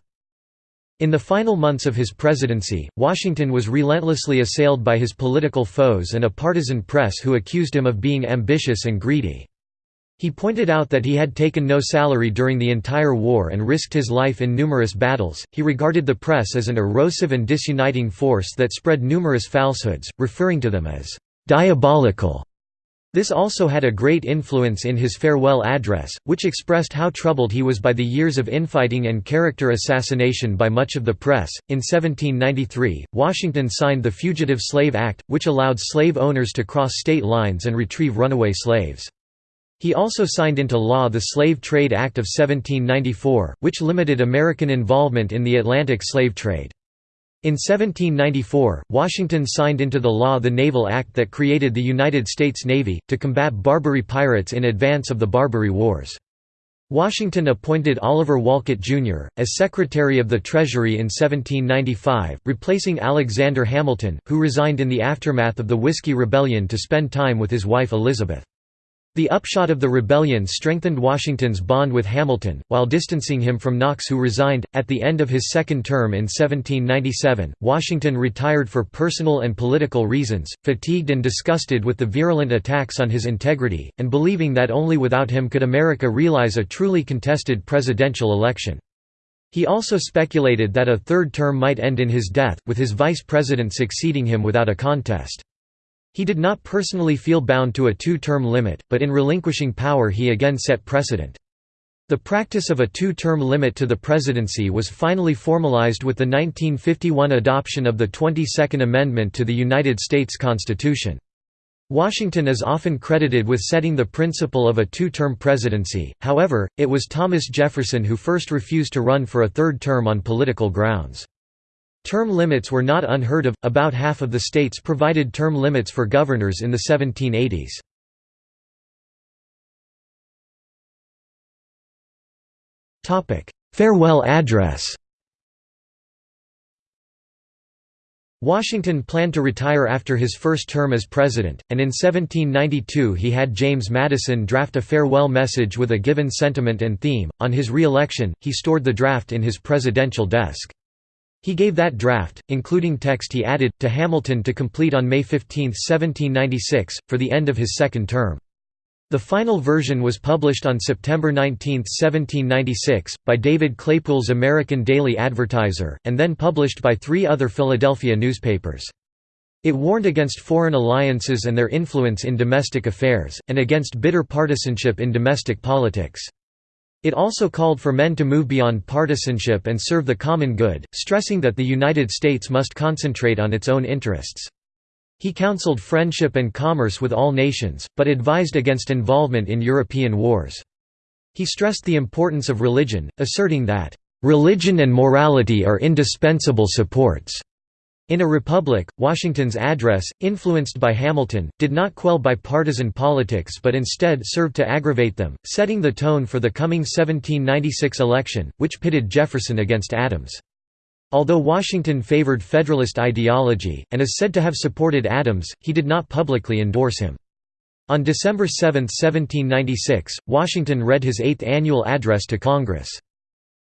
In the final months of his presidency, Washington was relentlessly assailed by his political foes and a partisan press who accused him of being ambitious and greedy. He pointed out that he had taken no salary during the entire war and risked his life in numerous battles. He regarded the press as an erosive and disuniting force that spread numerous falsehoods, referring to them as diabolical. This also had a great influence in his farewell address, which expressed how troubled he was by the years of infighting and character assassination by much of the press. In 1793, Washington signed the Fugitive Slave Act, which allowed slave owners to cross state lines and retrieve runaway slaves. He also signed into law the Slave Trade Act of 1794, which limited American involvement in the Atlantic slave trade. In 1794, Washington signed into the law the Naval Act that created the United States Navy, to combat Barbary pirates in advance of the Barbary Wars. Washington appointed Oliver Wolcott, Jr., as Secretary of the Treasury in 1795, replacing Alexander Hamilton, who resigned in the aftermath of the Whiskey Rebellion to spend time with his wife Elizabeth. The upshot of the rebellion strengthened Washington's bond with Hamilton, while distancing him from Knox who resigned. At the end of his second term in 1797, Washington retired for personal and political reasons, fatigued and disgusted with the virulent attacks on his integrity, and believing that only without him could America realize a truly contested presidential election. He also speculated that a third term might end in his death, with his vice president succeeding him without a contest. He did not personally feel bound to a two-term limit, but in relinquishing power he again set precedent. The practice of a two-term limit to the presidency was finally formalized with the 1951 adoption of the 22nd Amendment to the United States Constitution. Washington is often credited with setting the principle of a two-term presidency, however, it was Thomas Jefferson who first refused to run for a third term on political grounds. Term limits were not unheard of, about half of the states provided term limits for governors in the 1780s. Farewell address Washington planned to retire after his first term as president, and in 1792 he had James Madison draft a farewell message with a given sentiment and theme. On his re election, he stored the draft in his presidential desk. He gave that draft, including text he added, to Hamilton to complete on May 15, 1796, for the end of his second term. The final version was published on September 19, 1796, by David Claypoole's American Daily Advertiser, and then published by three other Philadelphia newspapers. It warned against foreign alliances and their influence in domestic affairs, and against bitter partisanship in domestic politics. It also called for men to move beyond partisanship and serve the common good, stressing that the United States must concentrate on its own interests. He counseled friendship and commerce with all nations, but advised against involvement in European wars. He stressed the importance of religion, asserting that, "...religion and morality are indispensable supports." In a republic, Washington's address, influenced by Hamilton, did not quell bipartisan politics but instead served to aggravate them, setting the tone for the coming 1796 election, which pitted Jefferson against Adams. Although Washington favored Federalist ideology, and is said to have supported Adams, he did not publicly endorse him. On December 7, 1796, Washington read his eighth annual address to Congress.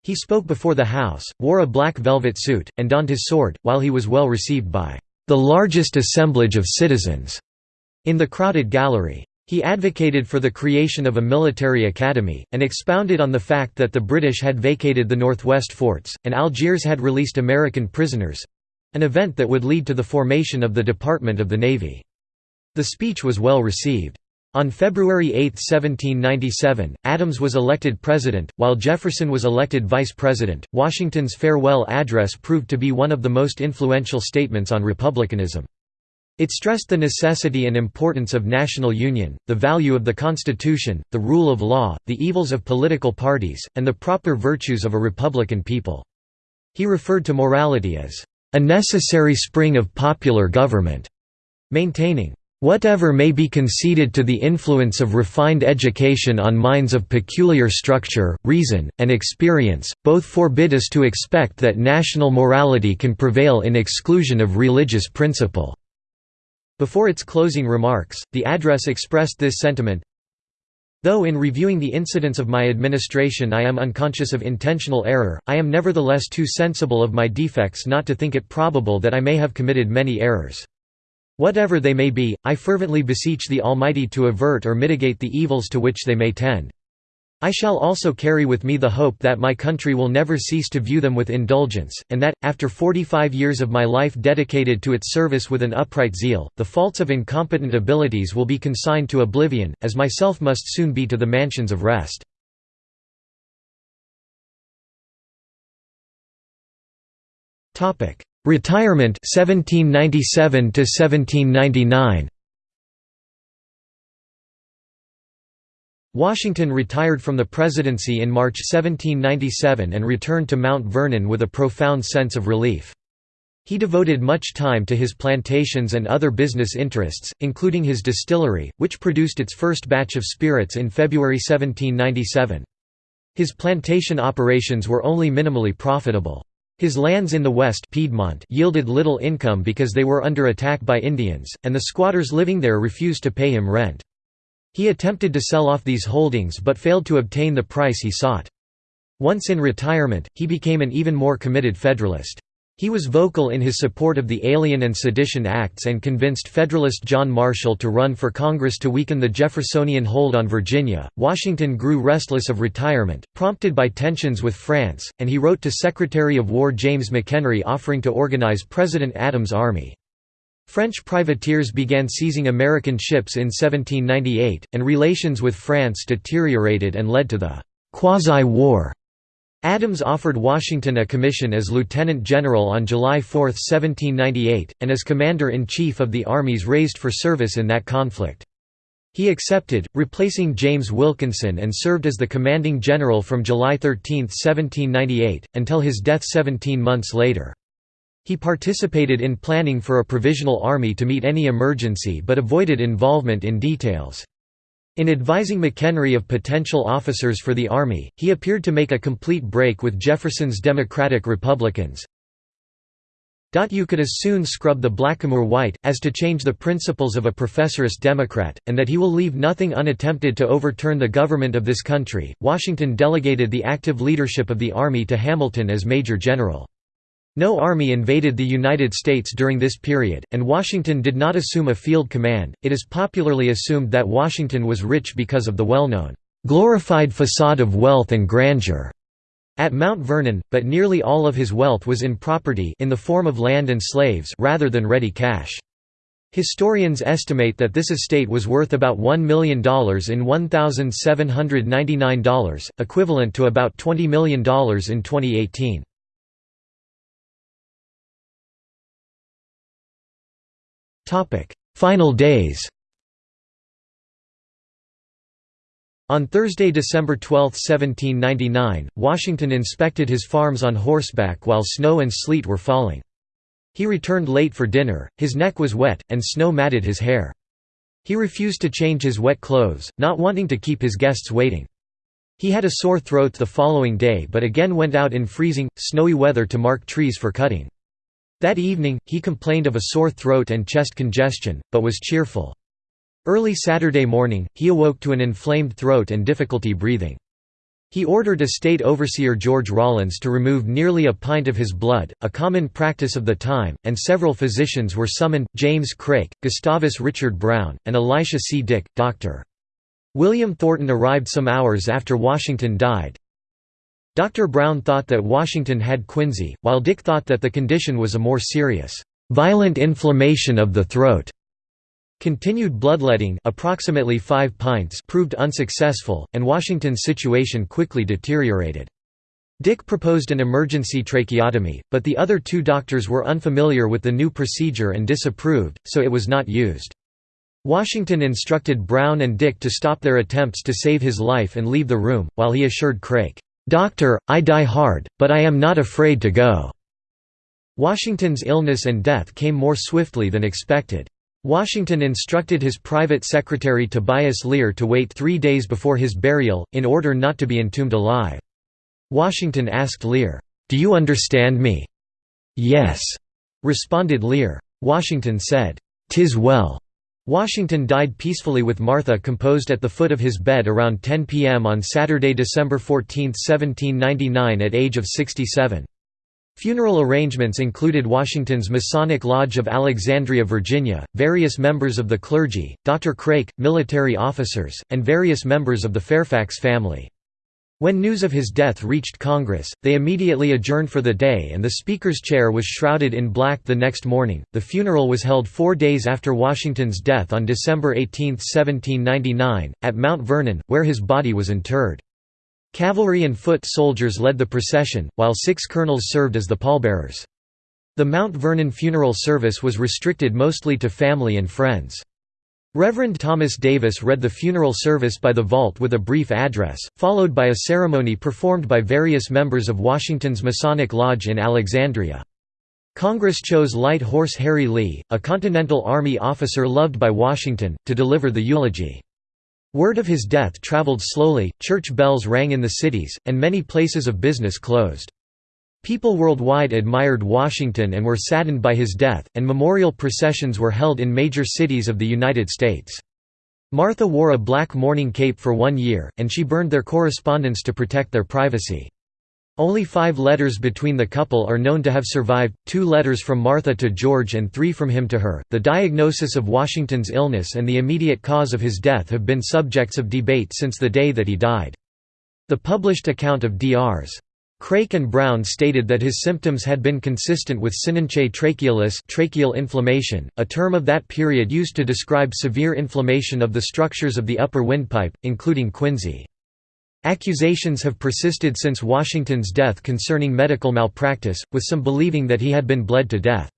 He spoke before the House, wore a black velvet suit, and donned his sword, while he was well received by "...the largest assemblage of citizens." in the crowded gallery. He advocated for the creation of a military academy, and expounded on the fact that the British had vacated the northwest forts, and Algiers had released American prisoners—an event that would lead to the formation of the Department of the Navy. The speech was well received. On February 8, 1797, Adams was elected president, while Jefferson was elected vice president. Washington's farewell address proved to be one of the most influential statements on republicanism. It stressed the necessity and importance of national union, the value of the Constitution, the rule of law, the evils of political parties, and the proper virtues of a republican people. He referred to morality as, "...a necessary spring of popular government", maintaining, "...whatever may be conceded to the influence of refined education on minds of peculiar structure, reason, and experience, both forbid us to expect that national morality can prevail in exclusion of religious principle." Before its closing remarks, the address expressed this sentiment, Though in reviewing the incidents of my administration I am unconscious of intentional error, I am nevertheless too sensible of my defects not to think it probable that I may have committed many errors. Whatever they may be, I fervently beseech the Almighty to avert or mitigate the evils to which they may tend. I shall also carry with me the hope that my country will never cease to view them with indulgence, and that, after 45 years of my life dedicated to its service with an upright zeal, the faults of incompetent abilities will be consigned to oblivion, as myself must soon be to the mansions of rest. Retirement 1797 to 1799 Washington retired from the presidency in March 1797 and returned to Mount Vernon with a profound sense of relief. He devoted much time to his plantations and other business interests, including his distillery, which produced its first batch of spirits in February 1797. His plantation operations were only minimally profitable. His lands in the west Piedmont yielded little income because they were under attack by Indians, and the squatters living there refused to pay him rent. He attempted to sell off these holdings but failed to obtain the price he sought. Once in retirement, he became an even more committed Federalist. He was vocal in his support of the Alien and Sedition Acts and convinced Federalist John Marshall to run for Congress to weaken the Jeffersonian hold on Virginia. Washington grew restless of retirement, prompted by tensions with France, and he wrote to Secretary of War James McHenry offering to organize President Adams' army. French privateers began seizing American ships in 1798, and relations with France deteriorated and led to the «quasi-war». Adams offered Washington a commission as lieutenant general on July 4, 1798, and as commander-in-chief of the armies raised for service in that conflict. He accepted, replacing James Wilkinson and served as the commanding general from July 13, 1798, until his death 17 months later. He participated in planning for a provisional army to meet any emergency but avoided involvement in details. In advising McHenry of potential officers for the Army, he appeared to make a complete break with Jefferson's Democratic Republicans. You could as soon scrub the blackamoor white, as to change the principles of a professorist Democrat, and that he will leave nothing unattempted to overturn the government of this country. Washington delegated the active leadership of the Army to Hamilton as Major General. No army invaded the United States during this period, and Washington did not assume a field command. It is popularly assumed that Washington was rich because of the well-known glorified facade of wealth and grandeur at Mount Vernon, but nearly all of his wealth was in property in the form of land and slaves rather than ready cash. Historians estimate that this estate was worth about $1 million in $1,799, equivalent to about $20 million in 2018. Final days On Thursday, December 12, 1799, Washington inspected his farms on horseback while snow and sleet were falling. He returned late for dinner, his neck was wet, and snow matted his hair. He refused to change his wet clothes, not wanting to keep his guests waiting. He had a sore throat the following day but again went out in freezing, snowy weather to mark trees for cutting. That evening, he complained of a sore throat and chest congestion, but was cheerful. Early Saturday morning, he awoke to an inflamed throat and difficulty breathing. He ordered Estate Overseer George Rawlins to remove nearly a pint of his blood, a common practice of the time, and several physicians were summoned, James Craik, Gustavus Richard Brown, and Elisha C. Dick, Dr. William Thornton arrived some hours after Washington died. Dr. Brown thought that Washington had quinsy, while Dick thought that the condition was a more serious, violent inflammation of the throat. Continued bloodletting approximately 5 pints proved unsuccessful, and Washington's situation quickly deteriorated. Dick proposed an emergency tracheotomy, but the other two doctors were unfamiliar with the new procedure and disapproved, so it was not used. Washington instructed Brown and Dick to stop their attempts to save his life and leave the room, while he assured Craik, "'Doctor, I die hard, but I am not afraid to go." Washington's illness and death came more swiftly than expected. Washington instructed his private secretary Tobias Lear to wait three days before his burial, in order not to be entombed alive. Washington asked Lear, "'Do you understand me?' "'Yes,' responded Lear. Washington said, "'Tis well.' Washington died peacefully with Martha composed at the foot of his bed around 10 p.m. on Saturday, December 14, 1799 at age of 67. Funeral arrangements included Washington's Masonic Lodge of Alexandria, Virginia, various members of the clergy, Dr. Craik, military officers, and various members of the Fairfax family. When news of his death reached Congress, they immediately adjourned for the day and the Speaker's chair was shrouded in black the next morning. The funeral was held four days after Washington's death on December 18, 1799, at Mount Vernon, where his body was interred. Cavalry and foot soldiers led the procession, while six colonels served as the pallbearers. The Mount Vernon funeral service was restricted mostly to family and friends. Reverend Thomas Davis read the funeral service by the vault with a brief address, followed by a ceremony performed by various members of Washington's Masonic Lodge in Alexandria. Congress chose Light Horse Harry Lee, a Continental Army officer loved by Washington, to deliver the eulogy. Word of his death traveled slowly, church bells rang in the cities, and many places of business closed. People worldwide admired Washington and were saddened by his death, and memorial processions were held in major cities of the United States. Martha wore a black mourning cape for one year, and she burned their correspondence to protect their privacy. Only five letters between the couple are known to have survived, two letters from Martha to George and three from him to her. The diagnosis of Washington's illness and the immediate cause of his death have been subjects of debate since the day that he died. The published account of Drs. Craik and Brown stated that his symptoms had been consistent with cynanche trachealis tracheal inflammation, a term of that period used to describe severe inflammation of the structures of the upper windpipe, including quinsy. Accusations have persisted since Washington's death concerning medical malpractice, with some believing that he had been bled to death.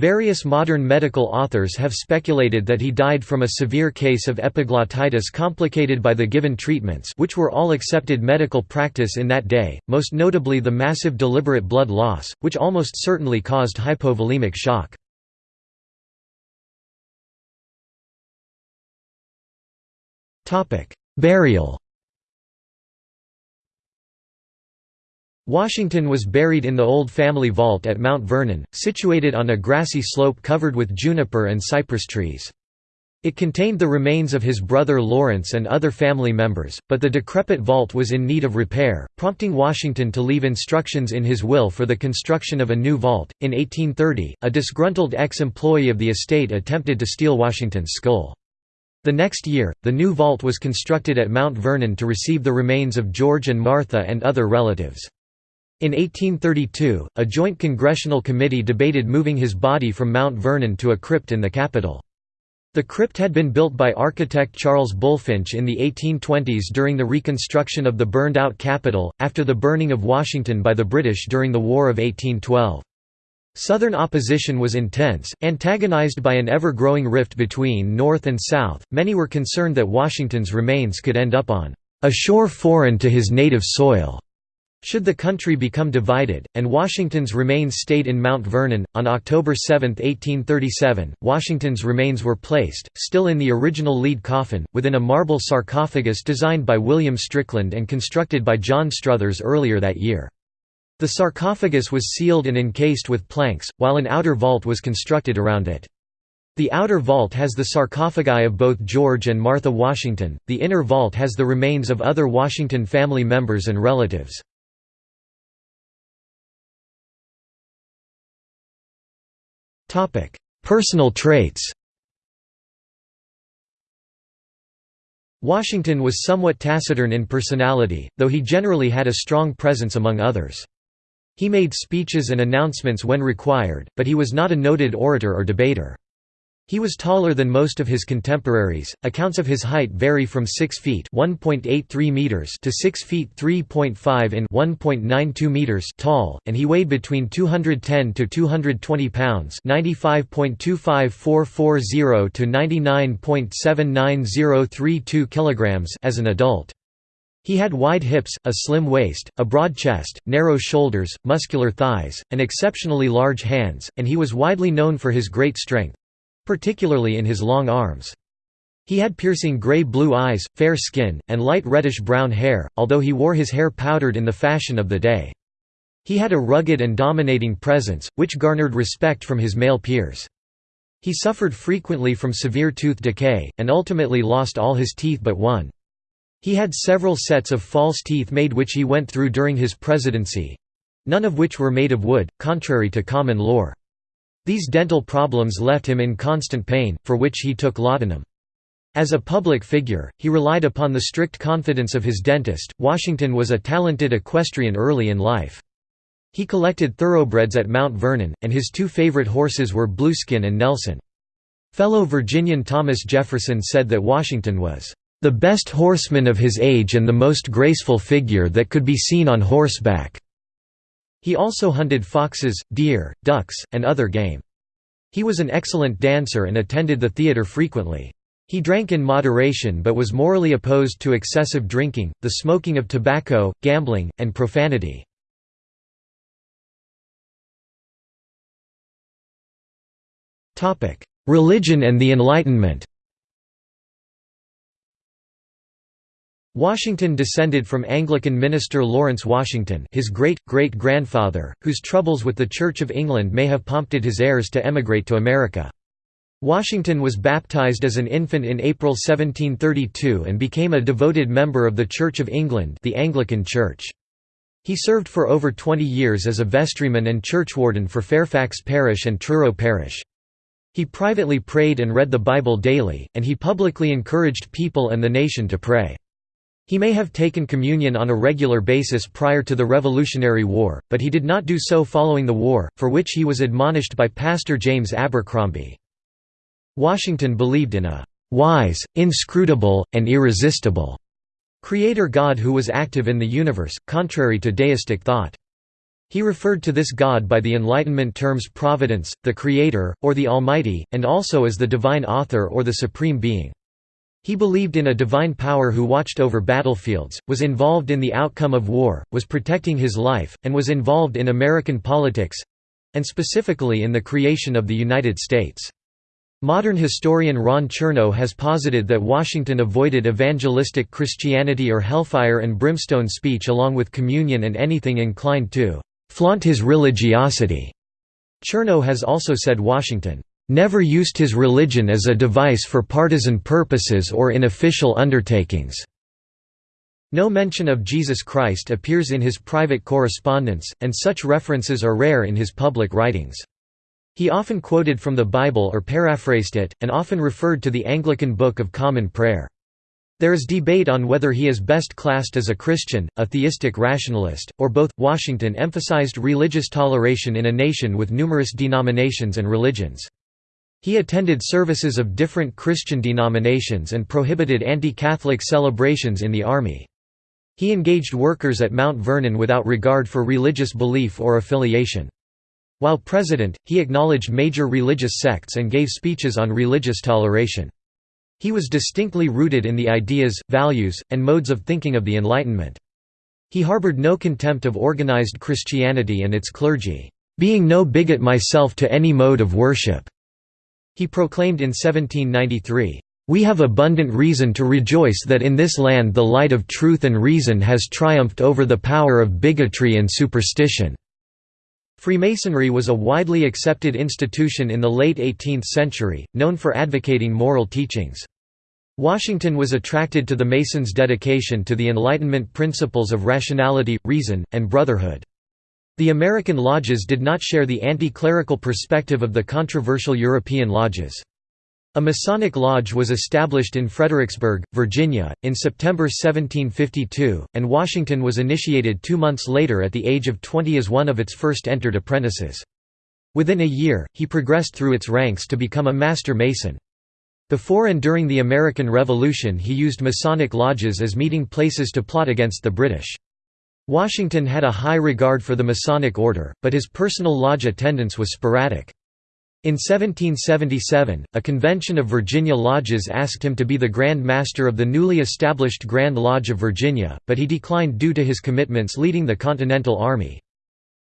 Various modern medical authors have speculated that he died from a severe case of epiglottitis complicated by the given treatments which were all accepted medical practice in that day, most notably the massive deliberate blood loss, which almost certainly caused hypovolemic shock. Burial Washington was buried in the old family vault at Mount Vernon, situated on a grassy slope covered with juniper and cypress trees. It contained the remains of his brother Lawrence and other family members, but the decrepit vault was in need of repair, prompting Washington to leave instructions in his will for the construction of a new vault. In 1830, a disgruntled ex employee of the estate attempted to steal Washington's skull. The next year, the new vault was constructed at Mount Vernon to receive the remains of George and Martha and other relatives. In 1832, a joint congressional committee debated moving his body from Mount Vernon to a crypt in the Capitol. The crypt had been built by architect Charles Bulfinch in the 1820s during the reconstruction of the burned-out Capitol, after the burning of Washington by the British during the War of 1812. Southern opposition was intense, antagonized by an ever-growing rift between North and South. Many were concerned that Washington's remains could end up on a shore foreign to his native soil. Should the country become divided, and Washington's remains stayed in Mount Vernon, on October 7, 1837, Washington's remains were placed, still in the original lead coffin, within a marble sarcophagus designed by William Strickland and constructed by John Struthers earlier that year. The sarcophagus was sealed and encased with planks, while an outer vault was constructed around it. The outer vault has the sarcophagi of both George and Martha Washington, the inner vault has the remains of other Washington family members and relatives. Personal traits Washington was somewhat taciturn in personality, though he generally had a strong presence among others. He made speeches and announcements when required, but he was not a noted orator or debater. He was taller than most of his contemporaries. Accounts of his height vary from 6 feet (1.83 meters) to 6 feet 3.5 in (1.92 meters) tall, and he weighed between 210 to 220 pounds (95.25440 to 99.79032 kilograms) as an adult. He had wide hips, a slim waist, a broad chest, narrow shoulders, muscular thighs, and exceptionally large hands, and he was widely known for his great strength particularly in his long arms. He had piercing gray-blue eyes, fair skin, and light reddish-brown hair, although he wore his hair powdered in the fashion of the day. He had a rugged and dominating presence, which garnered respect from his male peers. He suffered frequently from severe tooth decay, and ultimately lost all his teeth but one. He had several sets of false teeth made which he went through during his presidency—none of which were made of wood, contrary to common lore. These dental problems left him in constant pain, for which he took laudanum. As a public figure, he relied upon the strict confidence of his dentist. Washington was a talented equestrian early in life. He collected thoroughbreds at Mount Vernon, and his two favorite horses were Blueskin and Nelson. Fellow Virginian Thomas Jefferson said that Washington was the best horseman of his age and the most graceful figure that could be seen on horseback. He also hunted foxes, deer, ducks, and other game. He was an excellent dancer and attended the theatre frequently. He drank in moderation but was morally opposed to excessive drinking, the smoking of tobacco, gambling, and profanity. Religion and the Enlightenment Washington descended from Anglican minister Lawrence Washington his great-great-grandfather, whose troubles with the Church of England may have prompted his heirs to emigrate to America. Washington was baptized as an infant in April 1732 and became a devoted member of the Church of England the Anglican Church. He served for over 20 years as a vestryman and churchwarden for Fairfax Parish and Truro Parish. He privately prayed and read the Bible daily, and he publicly encouraged people and the nation to pray. He may have taken communion on a regular basis prior to the Revolutionary War, but he did not do so following the war, for which he was admonished by Pastor James Abercrombie. Washington believed in a «wise, inscrutable, and irresistible» Creator God who was active in the universe, contrary to deistic thought. He referred to this God by the Enlightenment terms Providence, the Creator, or the Almighty, and also as the Divine Author or the Supreme Being. He believed in a divine power who watched over battlefields, was involved in the outcome of war, was protecting his life, and was involved in American politics—and specifically in the creation of the United States. Modern historian Ron Chernow has posited that Washington avoided evangelistic Christianity or hellfire and brimstone speech along with communion and anything inclined to flaunt his religiosity. Chernow has also said Washington never used his religion as a device for partisan purposes or in official undertakings. No mention of Jesus Christ appears in his private correspondence, and such references are rare in his public writings. He often quoted from the Bible or paraphrased it, and often referred to the Anglican Book of Common Prayer. There is debate on whether he is best classed as a Christian, a theistic rationalist, or both. Washington emphasized religious toleration in a nation with numerous denominations and religions. He attended services of different Christian denominations and prohibited anti-Catholic celebrations in the army. He engaged workers at Mount Vernon without regard for religious belief or affiliation. While president, he acknowledged major religious sects and gave speeches on religious toleration. He was distinctly rooted in the ideas, values, and modes of thinking of the Enlightenment. He harbored no contempt of organized Christianity and its clergy, "...being no bigot myself to any mode of worship." He proclaimed in 1793, "...we have abundant reason to rejoice that in this land the light of truth and reason has triumphed over the power of bigotry and superstition." Freemasonry was a widely accepted institution in the late 18th century, known for advocating moral teachings. Washington was attracted to the Masons' dedication to the Enlightenment principles of rationality, reason, and brotherhood. The American lodges did not share the anti-clerical perspective of the controversial European lodges. A Masonic lodge was established in Fredericksburg, Virginia, in September 1752, and Washington was initiated two months later at the age of 20 as one of its first entered apprentices. Within a year, he progressed through its ranks to become a Master Mason. Before and during the American Revolution he used Masonic lodges as meeting places to plot against the British. Washington had a high regard for the Masonic order, but his personal lodge attendance was sporadic. In 1777, a convention of Virginia lodges asked him to be the Grand Master of the newly established Grand Lodge of Virginia, but he declined due to his commitments leading the Continental Army.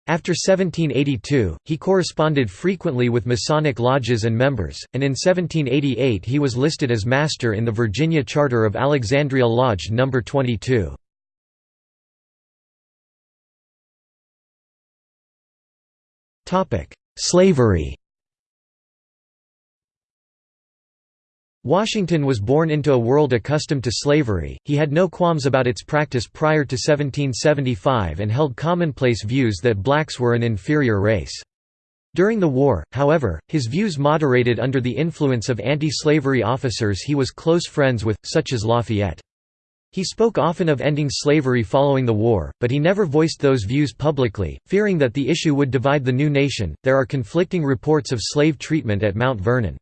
After 1782, he corresponded frequently with Masonic lodges and members, and in 1788 he was listed as Master in the Virginia Charter of Alexandria Lodge No. 22. Slavery Washington was born into a world accustomed to slavery, he had no qualms about its practice prior to 1775 and held commonplace views that blacks were an inferior race. During the war, however, his views moderated under the influence of anti-slavery officers he was close friends with, such as Lafayette. He spoke often of ending slavery following the war, but he never voiced those views publicly, fearing that the issue would divide the new nation. There are conflicting reports of slave treatment at Mount Vernon.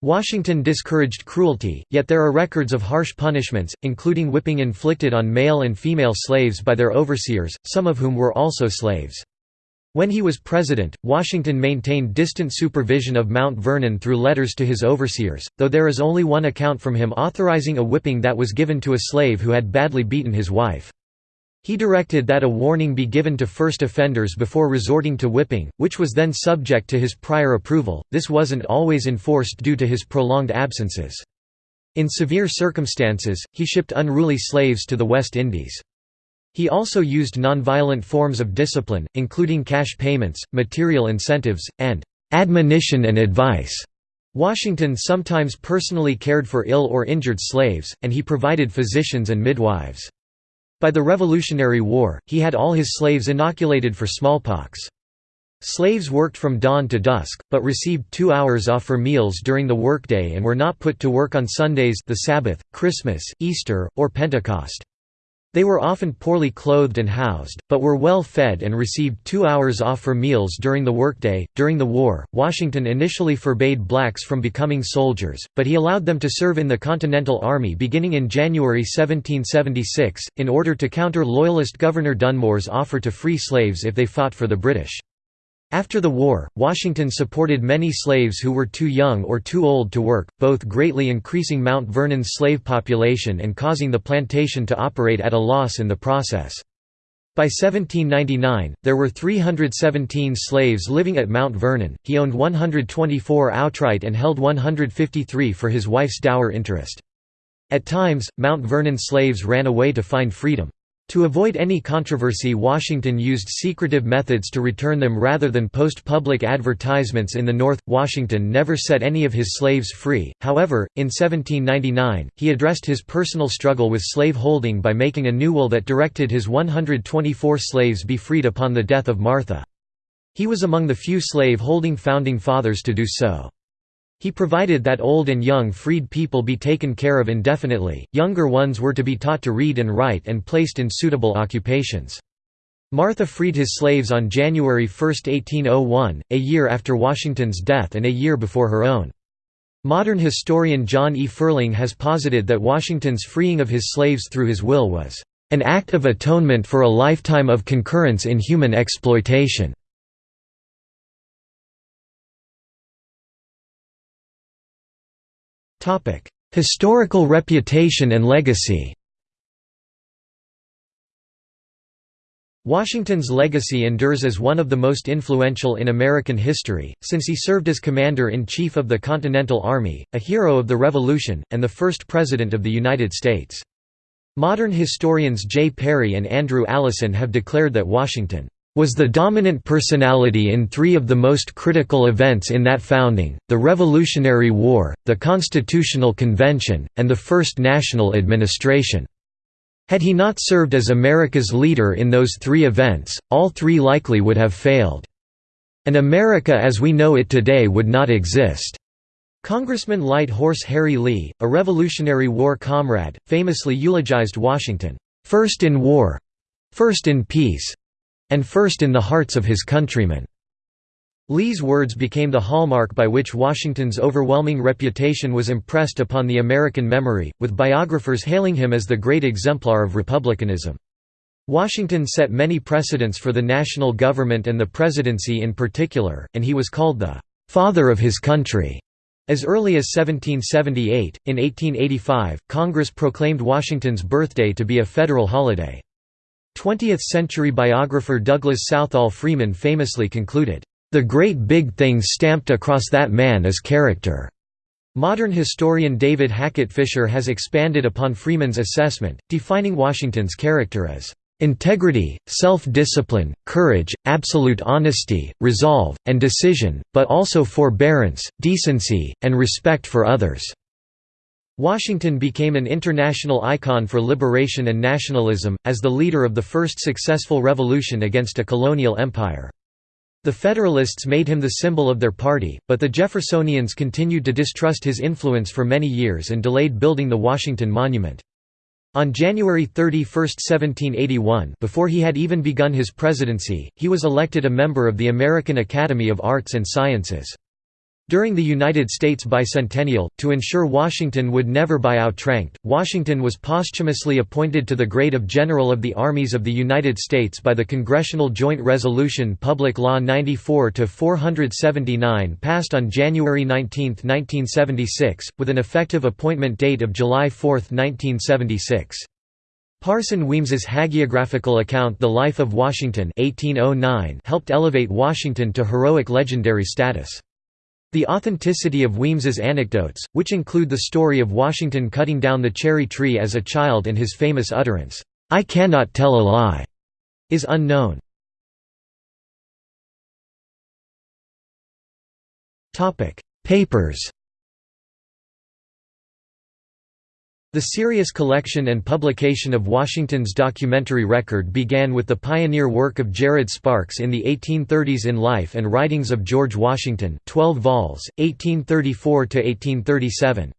Washington discouraged cruelty, yet there are records of harsh punishments, including whipping inflicted on male and female slaves by their overseers, some of whom were also slaves. When he was president, Washington maintained distant supervision of Mount Vernon through letters to his overseers, though there is only one account from him authorizing a whipping that was given to a slave who had badly beaten his wife. He directed that a warning be given to first offenders before resorting to whipping, which was then subject to his prior approval. This wasn't always enforced due to his prolonged absences. In severe circumstances, he shipped unruly slaves to the West Indies. He also used nonviolent forms of discipline, including cash payments, material incentives, and admonition and advice. Washington sometimes personally cared for ill or injured slaves, and he provided physicians and midwives. By the Revolutionary War, he had all his slaves inoculated for smallpox. Slaves worked from dawn to dusk, but received two hours off for meals during the workday and were not put to work on Sundays the Sabbath, Christmas, Easter, or Pentecost. They were often poorly clothed and housed, but were well fed and received two hours off for meals during the workday. During the war, Washington initially forbade blacks from becoming soldiers, but he allowed them to serve in the Continental Army beginning in January 1776, in order to counter Loyalist Governor Dunmore's offer to free slaves if they fought for the British. After the war, Washington supported many slaves who were too young or too old to work, both greatly increasing Mount Vernon's slave population and causing the plantation to operate at a loss in the process. By 1799, there were 317 slaves living at Mount Vernon, he owned 124 outright and held 153 for his wife's dower interest. At times, Mount Vernon slaves ran away to find freedom. To avoid any controversy Washington used secretive methods to return them rather than post public advertisements in the North. Washington never set any of his slaves free, however, in 1799, he addressed his personal struggle with slave holding by making a new will that directed his 124 slaves be freed upon the death of Martha. He was among the few slave-holding founding fathers to do so. He provided that old and young freed people be taken care of indefinitely, younger ones were to be taught to read and write and placed in suitable occupations. Martha freed his slaves on January 1, 1801, a year after Washington's death and a year before her own. Modern historian John E. Ferling has posited that Washington's freeing of his slaves through his will was, "...an act of atonement for a lifetime of concurrence in human exploitation." Historical reputation and legacy Washington's legacy endures as one of the most influential in American history, since he served as Commander-in-Chief of the Continental Army, a hero of the Revolution, and the first President of the United States. Modern historians J. Parry and Andrew Allison have declared that Washington was the dominant personality in three of the most critical events in that founding, the Revolutionary War, the Constitutional Convention, and the First National Administration. Had he not served as America's leader in those three events, all three likely would have failed. And America as we know it today would not exist. Congressman Light Horse Harry Lee, a Revolutionary War comrade, famously eulogized Washington, first in war first in peace and first in the hearts of his countrymen." Lee's words became the hallmark by which Washington's overwhelming reputation was impressed upon the American memory, with biographers hailing him as the great exemplar of republicanism. Washington set many precedents for the national government and the presidency in particular, and he was called the «father of his country». As early as 1778, in 1885, Congress proclaimed Washington's birthday to be a federal holiday. 20th-century biographer Douglas Southall Freeman famously concluded, the great big thing stamped across that man is character. Modern historian David Hackett Fischer has expanded upon Freeman's assessment, defining Washington's character as integrity, self-discipline, courage, absolute honesty, resolve, and decision, but also forbearance, decency, and respect for others." Washington became an international icon for liberation and nationalism, as the leader of the first successful revolution against a colonial empire. The Federalists made him the symbol of their party, but the Jeffersonians continued to distrust his influence for many years and delayed building the Washington Monument. On January 31, 1781 before he had even begun his presidency, he was elected a member of the American Academy of Arts and Sciences. During the United States bicentennial, to ensure Washington would never buy outranked, Washington was posthumously appointed to the grade of General of the Armies of the United States by the Congressional Joint Resolution Public Law 94-479 passed on January 19, 1976, with an effective appointment date of July 4, 1976. Parson Weems's hagiographical account The Life of Washington 1809 helped elevate Washington to heroic legendary status. The authenticity of Weems's anecdotes, which include the story of Washington cutting down the cherry tree as a child and his famous utterance, "'I cannot tell a lie'", is unknown. Papers The serious collection and publication of Washington's documentary record began with the pioneer work of Jared Sparks in the 1830s in Life and Writings of George Washington 12 vols, 1834–1837.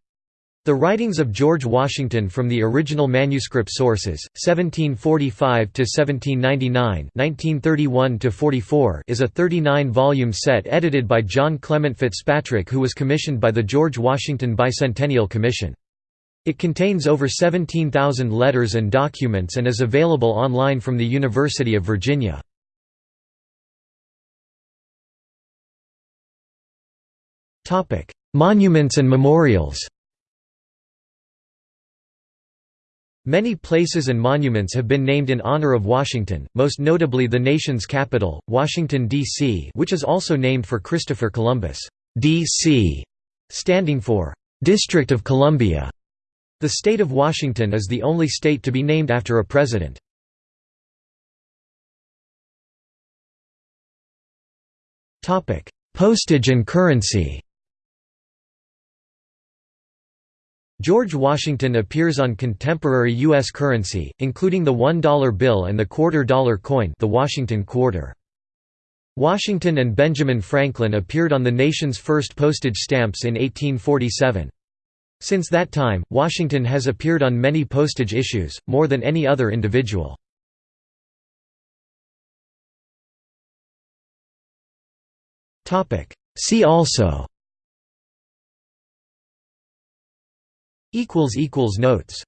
The Writings of George Washington from the original manuscript sources, 1745–1799 1931–44 is a 39-volume set edited by John Clement Fitzpatrick who was commissioned by the George Washington Bicentennial Commission. It contains over 17,000 letters and documents and is available online from the University of Virginia. Monuments and memorials Many places and monuments have been named in honor of Washington, most notably the nation's capital, Washington, D.C. which is also named for Christopher Columbus, D.C., standing for District of Columbia. The state of Washington is the only state to be named after a president. Postage and currency George Washington appears on contemporary U.S. currency, including the $1 bill and the quarter-dollar coin the Washington quarter. Washington and Benjamin Franklin appeared on the nation's first postage stamps in 1847. Since that time, Washington has appeared on many postage issues, more than any other individual. See also. Notes